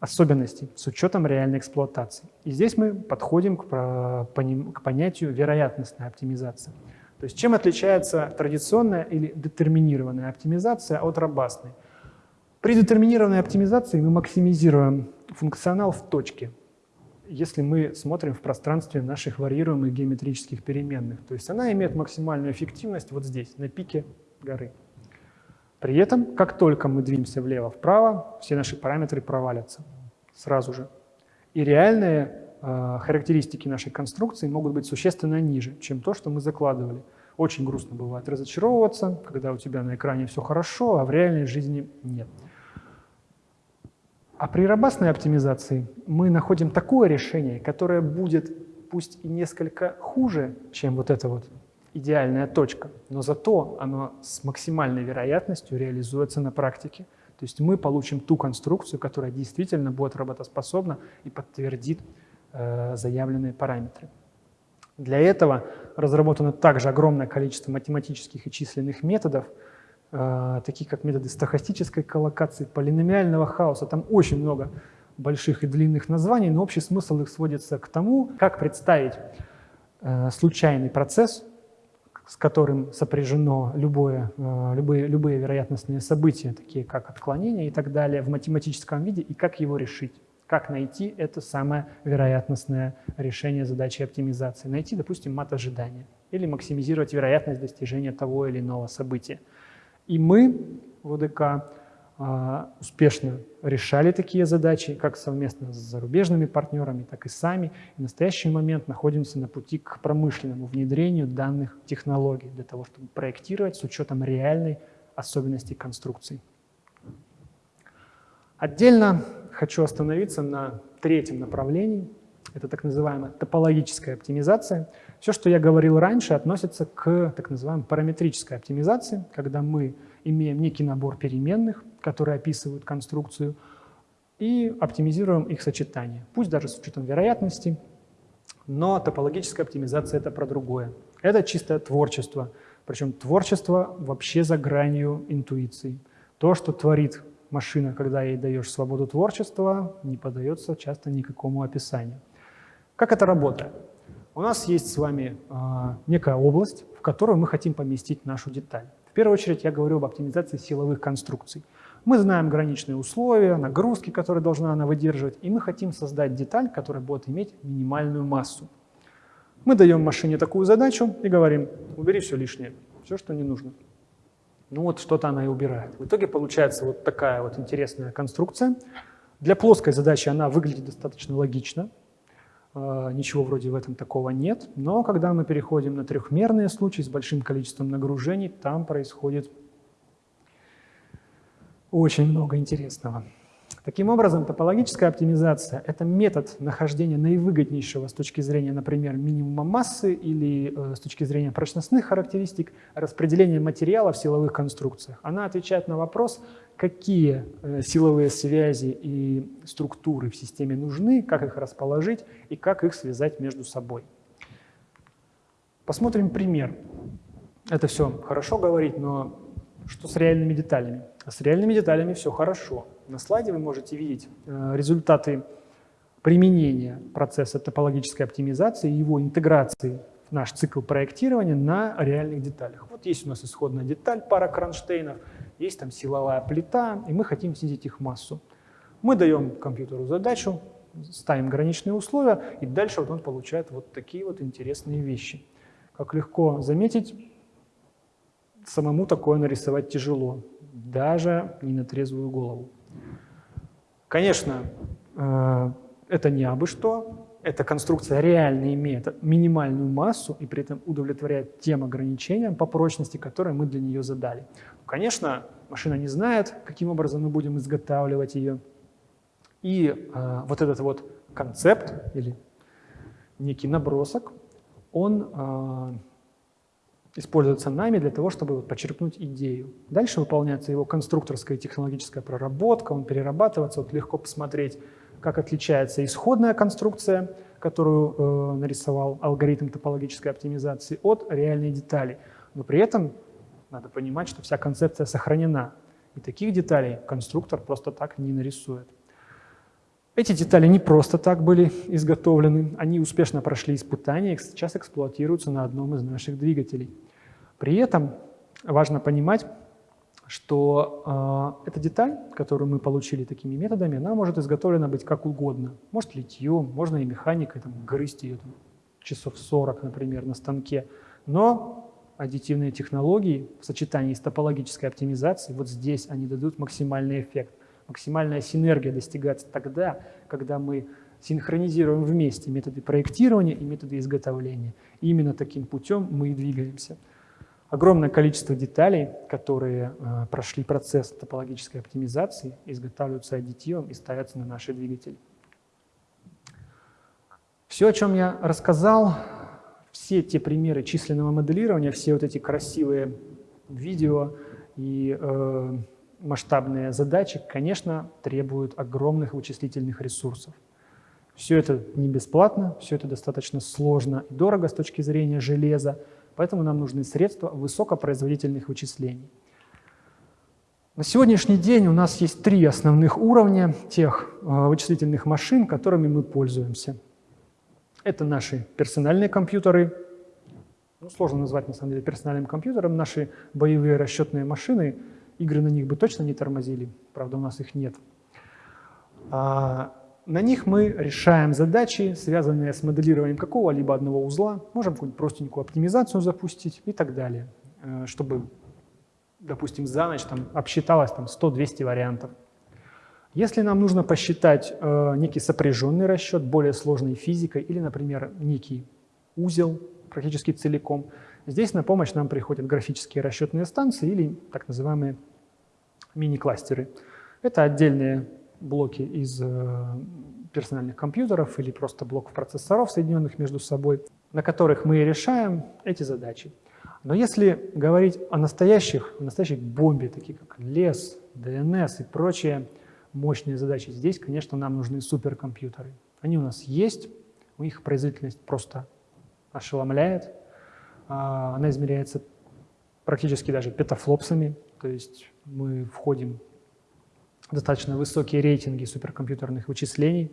особенностей с учетом реальной эксплуатации. И здесь мы подходим к, понятию вероятностной оптимизации. То есть чем отличается традиционная или детерминированная оптимизация от робастной? При детерминированной оптимизации мы максимизируем функционал в точке, если мы смотрим в пространстве наших варьируемых геометрических переменных. То есть она имеет максимальную эффективность вот здесь, на пике горы. При этом, как только мы двинемся влево-вправо, все наши параметры провалятся сразу же. И реальные э, характеристики нашей конструкции могут быть существенно ниже, чем то, что мы закладывали. Очень грустно бывает разочаровываться, когда у тебя на экране все хорошо, а в реальной жизни нет. А при робастной оптимизации мы находим такое решение, которое будет пусть и несколько хуже, чем вот это вот идеальная точка, но зато оно с максимальной вероятностью реализуется на практике. То есть мы получим ту конструкцию, которая действительно будет работоспособна и подтвердит э, заявленные параметры. Для этого разработано также огромное количество математических и численных методов, э, таких как методы стохастической коллокации, полиномиального хаоса. Там очень много больших и длинных названий, но общий смысл их сводится к тому, как представить э, случайный процесс, с которым сопряжено любое, э, любые, любые вероятностные события, такие как отклонение и так далее, в математическом виде, и как его решить. Как найти это самое вероятностное решение задачи оптимизации. Найти, допустим, мат ожидания или максимизировать вероятность достижения того или иного события. И мы в ОДК успешно решали такие задачи, как совместно с зарубежными партнерами, так и сами. И в настоящий момент находимся на пути к промышленному внедрению данных технологий для того, чтобы проектировать с учетом реальной особенностей конструкций. Отдельно хочу остановиться на третьем направлении. Это так называемая топологическая оптимизация. Все, что я говорил раньше, относится к так называемой параметрической оптимизации, когда мы имеем некий набор переменных, которые описывают конструкцию, и оптимизируем их сочетание. Пусть даже с учетом вероятности, но топологическая оптимизация — это про другое. Это чистое творчество, причем творчество вообще за гранью интуиции. То, что творит машина, когда ей даешь свободу творчества, не поддается часто никакому описанию. Как это работает? У нас есть с вами э, некая область, в которую мы хотим поместить нашу деталь. В первую очередь я говорю об оптимизации силовых конструкций. Мы знаем граничные условия, нагрузки, которые должна она выдерживать, и мы хотим создать деталь, которая будет иметь минимальную массу. Мы даем машине такую задачу и говорим, убери все лишнее, все, что не нужно. Ну вот что-то она и убирает. В итоге получается вот такая вот интересная конструкция. Для плоской задачи она выглядит достаточно логично. А, ничего вроде в этом такого нет. Но когда мы переходим на трехмерные случаи с большим количеством нагружений, там происходит очень много интересного. Таким образом, топологическая оптимизация – это метод нахождения наивыгоднейшего с точки зрения, например, минимума массы или э, с точки зрения прочностных характеристик распределения материала в силовых конструкциях. Она отвечает на вопрос, какие э, силовые связи и структуры в системе нужны, как их расположить и как их связать между собой. Посмотрим пример. Это все хорошо говорить, но что с реальными деталями? С реальными деталями все хорошо. На слайде вы можете видеть э, результаты применения процесса топологической оптимизации и его интеграции в наш цикл проектирования на реальных деталях. Вот есть у нас исходная деталь, пара кронштейнов, есть там силовая плита, и мы хотим снизить их массу. Мы даем компьютеру задачу, ставим граничные условия, и дальше вот он получает вот такие вот интересные вещи. Как легко заметить, самому такое нарисовать тяжело, даже не на трезвую голову. Конечно, э, это не абы что, эта конструкция реально имеет минимальную массу и при этом удовлетворяет тем ограничениям по прочности, которые мы для нее задали. Конечно, машина не знает, каким образом мы будем изготавливать ее. И э, вот этот вот концепт или некий набросок, он э, используется нами для того, чтобы почерпнуть идею. Дальше выполняется его конструкторская и технологическая проработка, он перерабатывается. Вот легко посмотреть, как отличается исходная конструкция, которую э, нарисовал алгоритм топологической оптимизации, от реальной детали. Но при этом надо понимать, что вся концепция сохранена. И таких деталей конструктор просто так не нарисует. Эти детали не просто так были изготовлены, они успешно прошли испытания и сейчас эксплуатируются на одном из наших двигателей. При этом важно понимать, что э, эта деталь, которую мы получили такими методами, она может изготовлена быть как угодно. Может литьем, можно и механикой, там, грызть ее там, часов 40, например, на станке. Но аддитивные технологии в сочетании с топологической оптимизацией, вот здесь они дадут максимальный эффект. Максимальная синергия достигается тогда, когда мы синхронизируем вместе методы проектирования и методы изготовления. И именно таким путем мы и двигаемся огромное количество деталей, которые э, прошли процесс топологической оптимизации, изготавливаются аддитивом и ставятся на наши двигатели. Все, о чем я рассказал, все те примеры численного моделирования, все вот эти красивые видео и э, масштабные задачи, конечно, требуют огромных вычислительных ресурсов. Все это не бесплатно, все это достаточно сложно и дорого с точки зрения железа, Поэтому нам нужны средства высокопроизводительных вычислений. На сегодняшний день у нас есть три основных уровня тех э, вычислительных машин, которыми мы пользуемся. Это наши персональные компьютеры, ну, сложно назвать на самом деле персональным компьютером, наши боевые расчетные машины, игры на них бы точно не тормозили, правда у нас их нет. На них мы решаем задачи, связанные с моделированием какого-либо одного узла, можем какую-нибудь простенькую оптимизацию запустить и так далее, э, чтобы, допустим, за ночь там, обсчиталось там, 100-200 вариантов. Если нам нужно посчитать э, некий сопряженный расчет более сложной физикой или, например, некий узел практически целиком, здесь на помощь нам приходят графические расчетные станции или так называемые мини-кластеры. Это отдельные блоки из э, персональных компьютеров или просто блоков процессоров, соединенных между собой, на которых мы решаем эти задачи. Но если говорить о настоящих, о настоящей бомбе, такие как лес, DNS и прочие мощные задачи, здесь, конечно, нам нужны суперкомпьютеры. Они у нас есть, у них производительность просто ошеломляет. А, она измеряется практически даже петафлопсами, то есть мы входим достаточно высокие рейтинги суперкомпьютерных вычислений.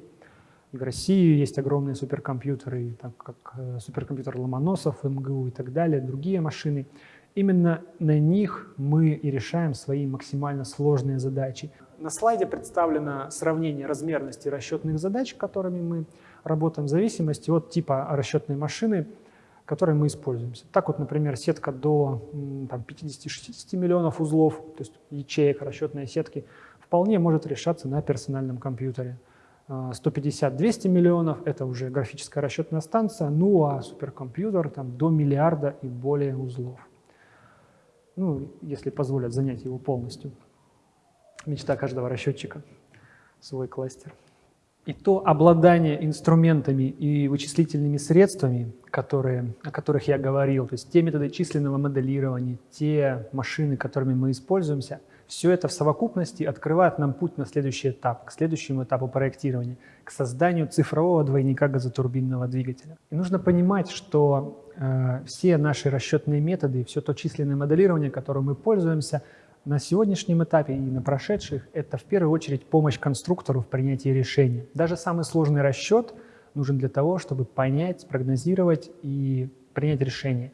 В России есть огромные суперкомпьютеры, так как э, суперкомпьютер Ломоносов, МГУ и так далее, другие машины. Именно на них мы и решаем свои максимально сложные задачи. На слайде представлено сравнение размерности расчетных задач, которыми мы работаем в зависимости от типа расчетной машины, которой мы используемся. Так вот, например, сетка до 50-60 миллионов узлов, то есть ячеек расчетной сетки, вполне может решаться на персональном компьютере. 150-200 миллионов – это уже графическая расчетная станция, ну а суперкомпьютер там, до миллиарда и более узлов. Ну, если позволят занять его полностью. Мечта каждого расчетчика – свой кластер. И то обладание инструментами и вычислительными средствами, которые, о которых я говорил, то есть те методы численного моделирования, те машины, которыми мы используемся, все это в совокупности открывает нам путь на следующий этап, к следующему этапу проектирования, к созданию цифрового двойника газотурбинного двигателя. И нужно понимать, что э, все наши расчетные методы, все то численное моделирование, которым мы пользуемся – на сегодняшнем этапе и на прошедших это в первую очередь помощь конструктору в принятии решения. Даже самый сложный расчет нужен для того, чтобы понять, спрогнозировать и принять решение.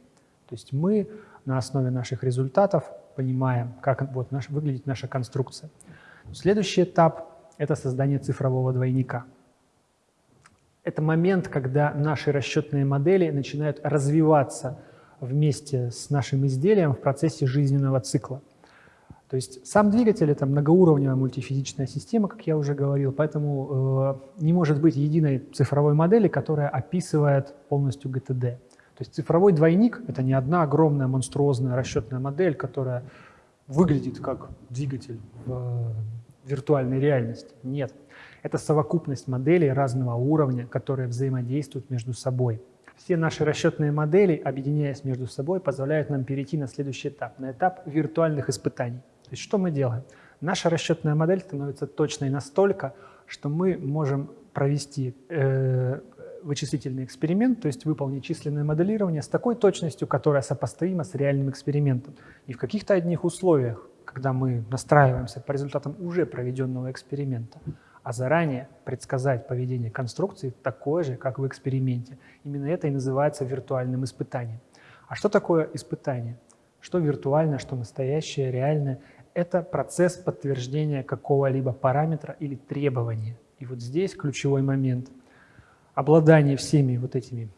То есть мы на основе наших результатов понимаем, как вот наш, выглядит наша конструкция. Следующий этап – это создание цифрового двойника. Это момент, когда наши расчетные модели начинают развиваться вместе с нашим изделием в процессе жизненного цикла. То есть сам двигатель – это многоуровневая мультифизическая система, как я уже говорил, поэтому э, не может быть единой цифровой модели, которая описывает полностью GTD. То есть цифровой двойник – это не одна огромная монструозная расчетная модель, которая выглядит как двигатель в э, виртуальной реальности. Нет, это совокупность моделей разного уровня, которые взаимодействуют между собой. Все наши расчетные модели, объединяясь между собой, позволяют нам перейти на следующий этап, на этап виртуальных испытаний. То есть что мы делаем? Наша расчетная модель становится точной настолько, что мы можем провести э, вычислительный эксперимент, то есть выполнить численное моделирование с такой точностью, которая сопоставима с реальным экспериментом. И в каких-то одних условиях, когда мы настраиваемся по результатам уже проведенного эксперимента, а заранее предсказать поведение конструкции такое же, как в эксперименте. Именно это и называется виртуальным испытанием. А что такое испытание? Что виртуальное, что настоящее, реальное? это процесс подтверждения какого-либо параметра или требования. И вот здесь ключевой момент. Обладание всеми вот этими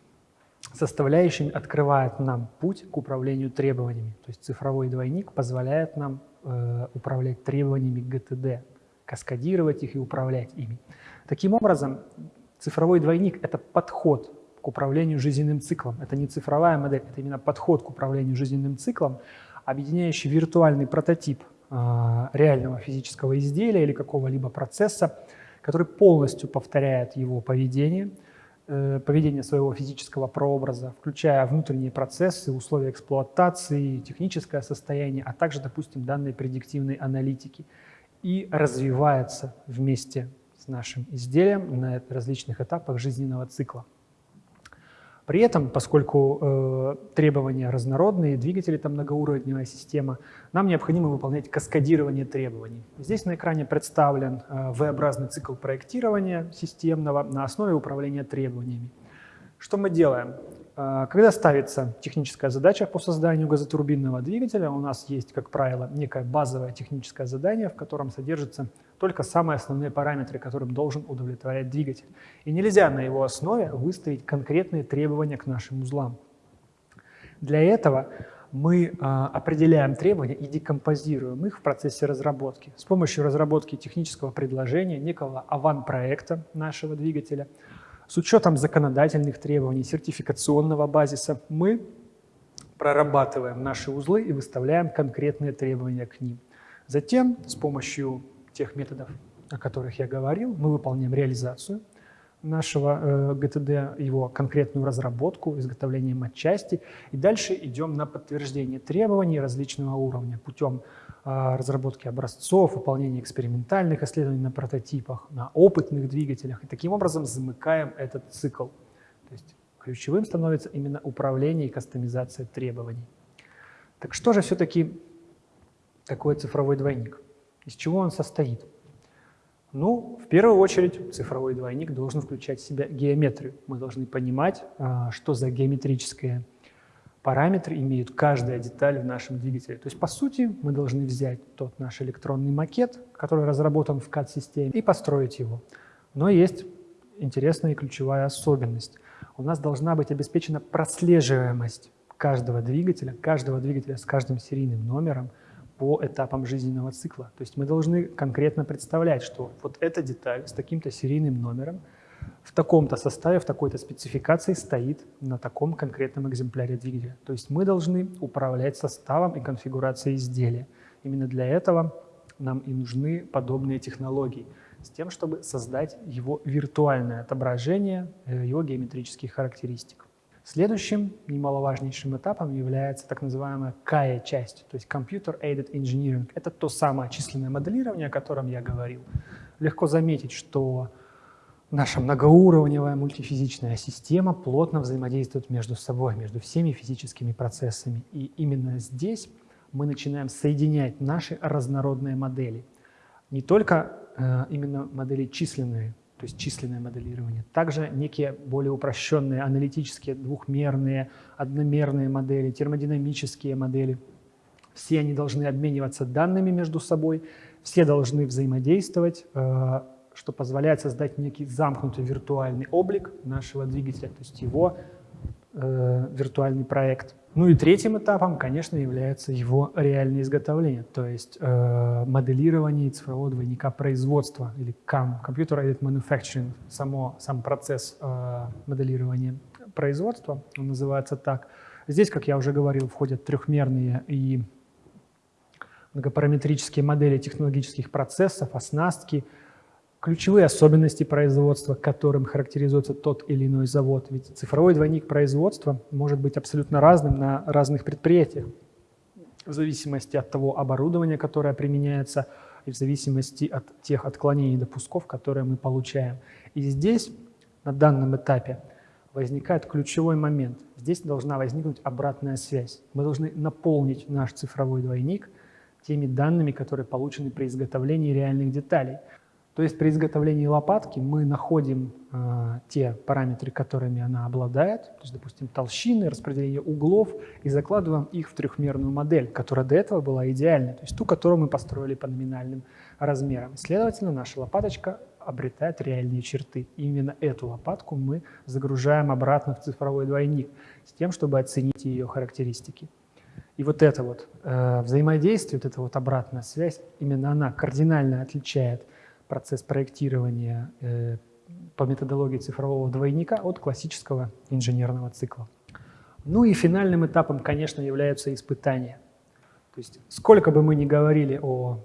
составляющими открывает нам путь к управлению требованиями. То есть цифровой двойник позволяет нам э, управлять требованиями ГТД, каскадировать их и управлять ими. Таким образом, цифровой двойник – это подход к управлению жизненным циклом. Это не цифровая модель, это именно подход к управлению жизненным циклом, объединяющий виртуальный прототип а, реального физического изделия или какого-либо процесса, который полностью повторяет его поведение, э, поведение своего физического прообраза, включая внутренние процессы, условия эксплуатации, техническое состояние, а также, допустим, данные предиктивной аналитики, и развивается вместе с нашим изделием на различных этапах жизненного цикла. При этом, поскольку э, требования разнородные, двигатели там многоуровневая система, нам необходимо выполнять каскадирование требований. Здесь на экране представлен э, V-образный цикл проектирования системного на основе управления требованиями. Что мы делаем? Э, когда ставится техническая задача по созданию газотурбинного двигателя, у нас есть, как правило, некое базовое техническое задание, в котором содержится только самые основные параметры, которым должен удовлетворять двигатель. И нельзя на его основе выставить конкретные требования к нашим узлам. Для этого мы а, определяем требования и декомпозируем их в процессе разработки. С помощью разработки технического предложения, некого аван-проекта нашего двигателя, с учетом законодательных требований, сертификационного базиса, мы прорабатываем наши узлы и выставляем конкретные требования к ним. Затем с помощью тех методов, о которых я говорил, мы выполняем реализацию нашего э, ГТД, его конкретную разработку, изготовление матчасти, и дальше идем на подтверждение требований различного уровня путем э, разработки образцов, выполнения экспериментальных исследований на прототипах, на опытных двигателях, и таким образом замыкаем этот цикл. То есть ключевым становится именно управление и кастомизация требований. Так что же все-таки такое цифровой двойник? Из чего он состоит? Ну, в первую очередь, цифровой двойник должен включать в себя геометрию. Мы должны понимать, а, что за геометрические параметры имеют каждая деталь в нашем двигателе. То есть, по сути, мы должны взять тот наш электронный макет, который разработан в CAD-системе, и построить его. Но есть интересная и ключевая особенность. У нас должна быть обеспечена прослеживаемость каждого двигателя, каждого двигателя с каждым серийным номером – по этапам жизненного цикла. То есть мы должны конкретно представлять, что вот эта деталь с таким-то серийным номером в таком-то составе, в такой-то спецификации стоит на таком конкретном экземпляре двигателя. То есть мы должны управлять составом и конфигурацией изделия. Именно для этого нам и нужны подобные технологии, с тем, чтобы создать его виртуальное отображение э, его геометрических характеристик. Следующим немаловажнейшим этапом является так называемая CAE-часть, то есть Computer Aided Engineering. Это то самое численное моделирование, о котором я говорил. Легко заметить, что наша многоуровневая мультифизичная система плотно взаимодействует между собой, между всеми физическими процессами. И именно здесь мы начинаем соединять наши разнородные модели. Не только э, именно модели численные, то есть численное моделирование. Также некие более упрощенные аналитические двухмерные, одномерные модели, термодинамические модели. Все они должны обмениваться данными между собой, все должны взаимодействовать, э, что позволяет создать некий замкнутый виртуальный облик нашего двигателя, то есть его э, виртуальный проект. Ну и третьим этапом, конечно, является его реальное изготовление, то есть э, моделирование цифрового двойника производства или CAM, Computer Aided Manufacturing, само, сам процесс э, моделирования производства, он называется так. Здесь, как я уже говорил, входят трехмерные и многопараметрические модели технологических процессов, оснастки, ключевые особенности производства, которым характеризуется тот или иной завод. Ведь цифровой двойник производства может быть абсолютно разным на разных предприятиях, в зависимости от того оборудования, которое применяется, и в зависимости от тех отклонений допусков, которые мы получаем. И здесь, на данном этапе, возникает ключевой момент. Здесь должна возникнуть обратная связь. Мы должны наполнить наш цифровой двойник теми данными, которые получены при изготовлении реальных деталей – то есть при изготовлении лопатки мы находим э, те параметры, которыми она обладает, то есть, допустим, толщины, распределение углов, и закладываем их в трехмерную модель, которая до этого была идеальной, то есть ту, которую мы построили по номинальным размерам. Следовательно, наша лопаточка обретает реальные черты. Именно эту лопатку мы загружаем обратно в цифровой двойник с тем, чтобы оценить ее характеристики. И вот это вот э, взаимодействие, вот эта вот обратная связь, именно она кардинально отличает процесс проектирования э, по методологии цифрового двойника от классического инженерного цикла. Ну и финальным этапом, конечно, являются испытания. То есть сколько бы мы ни говорили о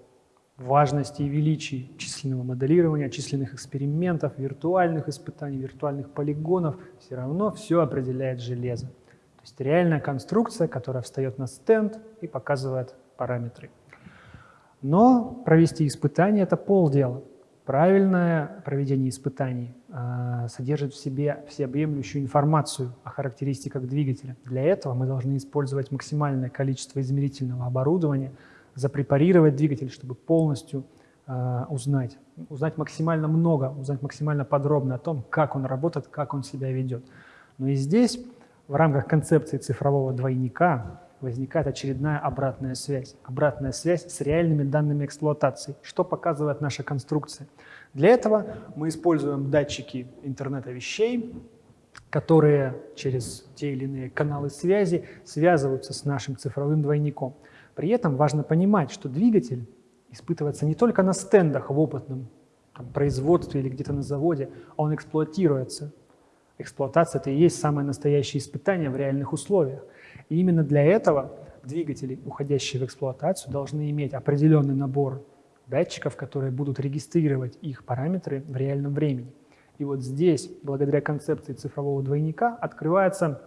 важности и величии численного моделирования, численных экспериментов, виртуальных испытаний, виртуальных полигонов, все равно все определяет железо. То есть реальная конструкция, которая встает на стенд и показывает параметры. Но провести испытание – это полдела. Правильное проведение испытаний э, содержит в себе всеобъемлющую информацию о характеристиках двигателя. Для этого мы должны использовать максимальное количество измерительного оборудования, запрепарировать двигатель, чтобы полностью э, узнать, узнать максимально много, узнать максимально подробно о том, как он работает, как он себя ведет. Но и здесь, в рамках концепции цифрового двойника, возникает очередная обратная связь. Обратная связь с реальными данными эксплуатации. Что показывает наша конструкция? Для этого мы используем датчики интернета вещей, которые через те или иные каналы связи связываются с нашим цифровым двойником. При этом важно понимать, что двигатель испытывается не только на стендах в опытном там, производстве или где-то на заводе, а он эксплуатируется. Эксплуатация – это и есть самое настоящее испытание в реальных условиях. И именно для этого двигатели, уходящие в эксплуатацию, должны иметь определенный набор датчиков, которые будут регистрировать их параметры в реальном времени. И вот здесь, благодаря концепции цифрового двойника, открывается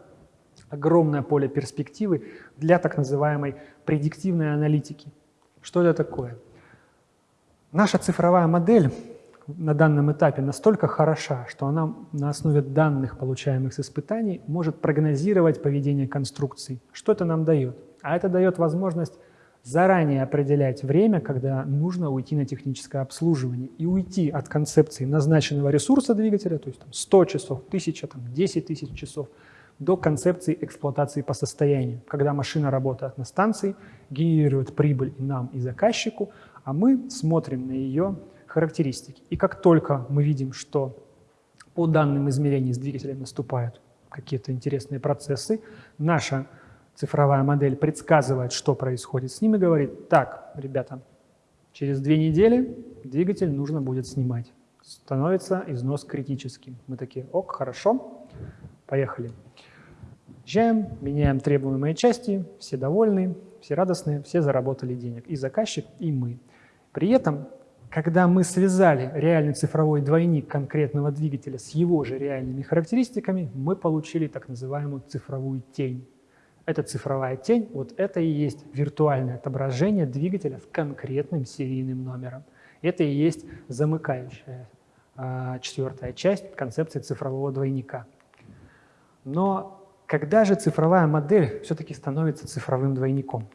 огромное поле перспективы для так называемой предиктивной аналитики. Что это такое? Наша цифровая модель на данном этапе настолько хороша, что она на основе данных, получаемых с испытаний, может прогнозировать поведение конструкций. Что это нам дает? А это дает возможность заранее определять время, когда нужно уйти на техническое обслуживание и уйти от концепции назначенного ресурса двигателя, то есть там, 100 часов, 1000, там, 10 тысяч часов, до концепции эксплуатации по состоянию, когда машина работает на станции, генерирует прибыль и нам, и заказчику, а мы смотрим на ее характеристики. И как только мы видим, что по данным измерений с двигателем наступают какие-то интересные процессы, наша цифровая модель предсказывает, что происходит с ним и говорит, так, ребята, через две недели двигатель нужно будет снимать. Становится износ критическим. Мы такие, ок, хорошо, поехали. Езжаем, меняем требуемые части, все довольны, все радостные, все заработали денег. И заказчик, и мы. При этом, когда мы связали реальный цифровой двойник конкретного двигателя с его же реальными характеристиками, мы получили так называемую цифровую тень. Эта цифровая тень, вот это и есть виртуальное отображение двигателя с конкретным серийным номером. Это и есть замыкающая а, четвертая часть концепции цифрового двойника. Но когда же цифровая модель все-таки становится цифровым двойником?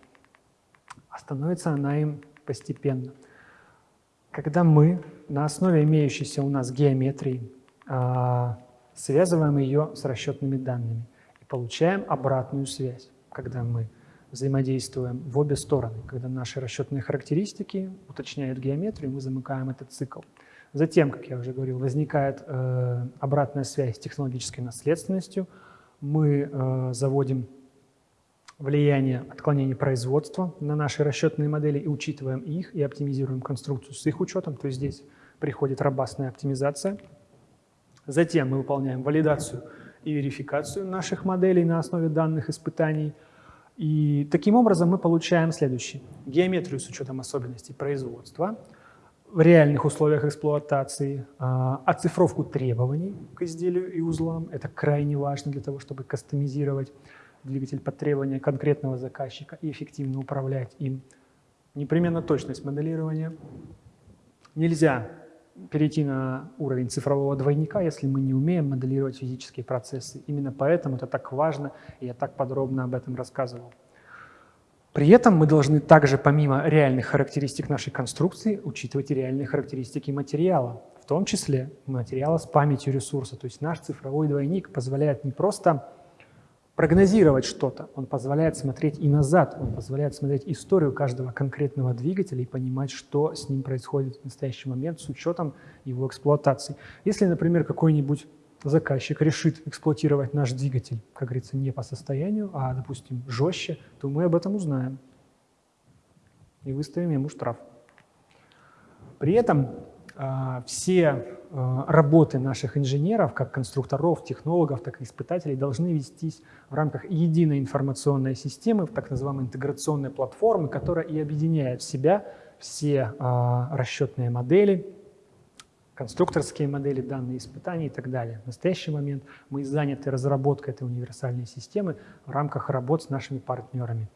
А становится она им постепенно. Когда мы на основе имеющейся у нас геометрии а, связываем ее с расчетными данными и получаем обратную связь, когда мы взаимодействуем в обе стороны, когда наши расчетные характеристики уточняют геометрию, мы замыкаем этот цикл. Затем, как я уже говорил, возникает э, обратная связь с технологической наследственностью – мы э, заводим влияние отклонений производства на наши расчетные модели и учитываем их, и оптимизируем конструкцию с их учетом, то есть здесь приходит робастная оптимизация. Затем мы выполняем валидацию и верификацию наших моделей на основе данных испытаний. И таким образом мы получаем следующее. Геометрию с учетом особенностей производства – в реальных условиях эксплуатации, а, оцифровку требований к изделию и узлам. Это крайне важно для того, чтобы кастомизировать двигатель под требования конкретного заказчика и эффективно управлять им. Непременно точность моделирования. Нельзя перейти на уровень цифрового двойника, если мы не умеем моделировать физические процессы. Именно поэтому это так важно, и я так подробно об этом рассказывал. При этом мы должны также, помимо реальных характеристик нашей конструкции, учитывать и реальные характеристики материала, в том числе материала с памятью ресурса. То есть наш цифровой двойник позволяет не просто прогнозировать что-то, он позволяет смотреть и назад, он позволяет смотреть историю каждого конкретного двигателя и понимать, что с ним происходит в настоящий момент с учетом его эксплуатации. Если, например, какой-нибудь заказчик решит эксплуатировать наш двигатель, как говорится, не по состоянию, а, допустим, жестче, то мы об этом узнаем и выставим ему штраф. При этом э, все работы наших инженеров, как конструкторов, технологов, так и испытателей, должны вестись в рамках единой информационной системы, так называемой интеграционной платформы, которая и объединяет в себя все э, расчетные модели, конструкторские модели, данные испытаний и так далее. В настоящий момент мы заняты разработкой этой универсальной системы в рамках работ с нашими партнерами.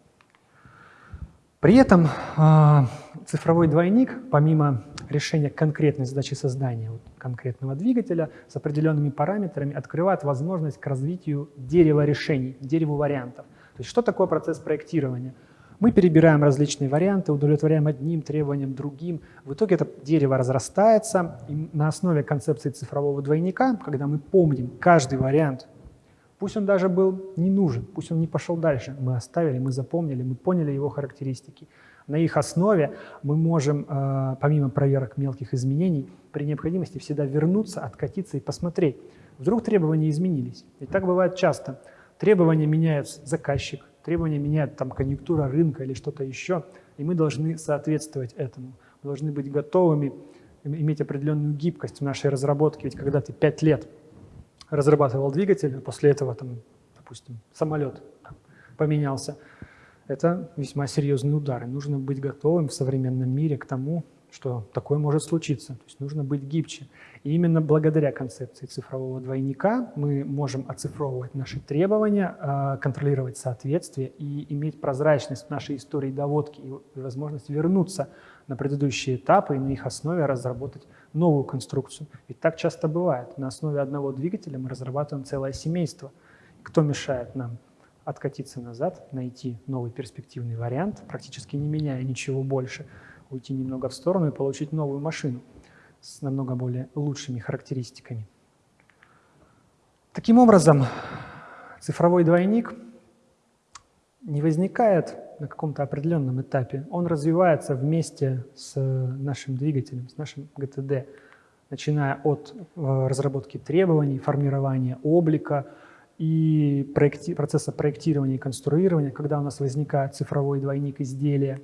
При этом э, цифровой двойник, помимо решения конкретной задачи создания вот, конкретного двигателя с определенными параметрами, открывает возможность к развитию дерева решений, дереву вариантов. То есть что такое процесс проектирования? Мы перебираем различные варианты, удовлетворяем одним требованиям, другим. В итоге это дерево разрастается, и на основе концепции цифрового двойника, когда мы помним каждый вариант, пусть он даже был не нужен, пусть он не пошел дальше, мы оставили, мы запомнили, мы поняли его характеристики. На их основе мы можем, э, помимо проверок мелких изменений, при необходимости всегда вернуться, откатиться и посмотреть. Вдруг требования изменились. И так бывает часто. Требования меняются заказчик, требования меняет там конъюнктура рынка или что-то еще, и мы должны соответствовать этому. Мы должны быть готовыми иметь определенную гибкость в нашей разработке, ведь когда ты пять лет разрабатывал двигатель, а после этого, там, допустим, самолет поменялся, это весьма серьезный удар, и нужно быть готовым в современном мире к тому, что такое может случиться. То есть нужно быть гибче. И именно благодаря концепции цифрового двойника мы можем оцифровывать наши требования, а, контролировать соответствие и иметь прозрачность в нашей истории доводки и возможность вернуться на предыдущие этапы и на их основе разработать новую конструкцию. Ведь так часто бывает. На основе одного двигателя мы разрабатываем целое семейство. Кто мешает нам откатиться назад, найти новый перспективный вариант, практически не меняя ничего больше, уйти немного в сторону и получить новую машину с намного более лучшими характеристиками. Таким образом, цифровой двойник не возникает на каком-то определенном этапе. Он развивается вместе с нашим двигателем, с нашим ГТД, начиная от э, разработки требований, формирования облика и проекти процесса проектирования и конструирования, когда у нас возникает цифровой двойник изделия.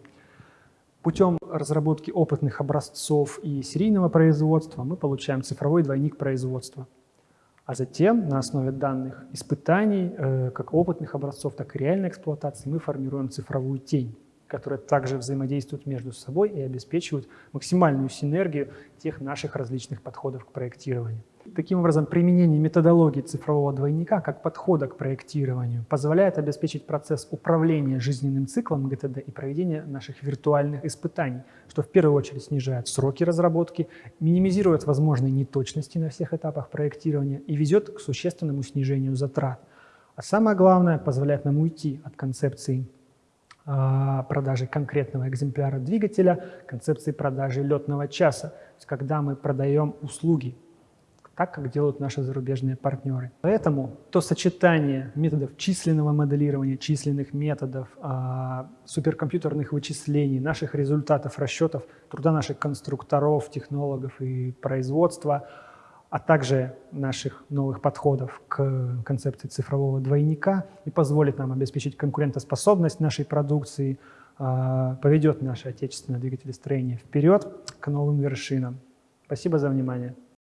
Путем разработки опытных образцов и серийного производства мы получаем цифровой двойник производства. А затем на основе данных испытаний, э, как опытных образцов, так и реальной эксплуатации, мы формируем цифровую тень, которая также взаимодействует между собой и обеспечивает максимальную синергию тех наших различных подходов к проектированию. Таким образом, применение методологии цифрового двойника как подхода к проектированию позволяет обеспечить процесс управления жизненным циклом ГТД и проведения наших виртуальных испытаний, что в первую очередь снижает сроки разработки, минимизирует возможные неточности на всех этапах проектирования и ведет к существенному снижению затрат. А самое главное, позволяет нам уйти от концепции а, продажи конкретного экземпляра двигателя, концепции продажи летного часа, то есть когда мы продаем услуги, так, как делают наши зарубежные партнеры. Поэтому то сочетание методов численного моделирования, численных методов, а, суперкомпьютерных вычислений, наших результатов, расчетов, труда наших конструкторов, технологов и производства, а также наших новых подходов к концепции цифрового двойника и позволит нам обеспечить конкурентоспособность нашей продукции, а, поведет наше отечественное двигателестроение вперед к новым вершинам. Спасибо за внимание.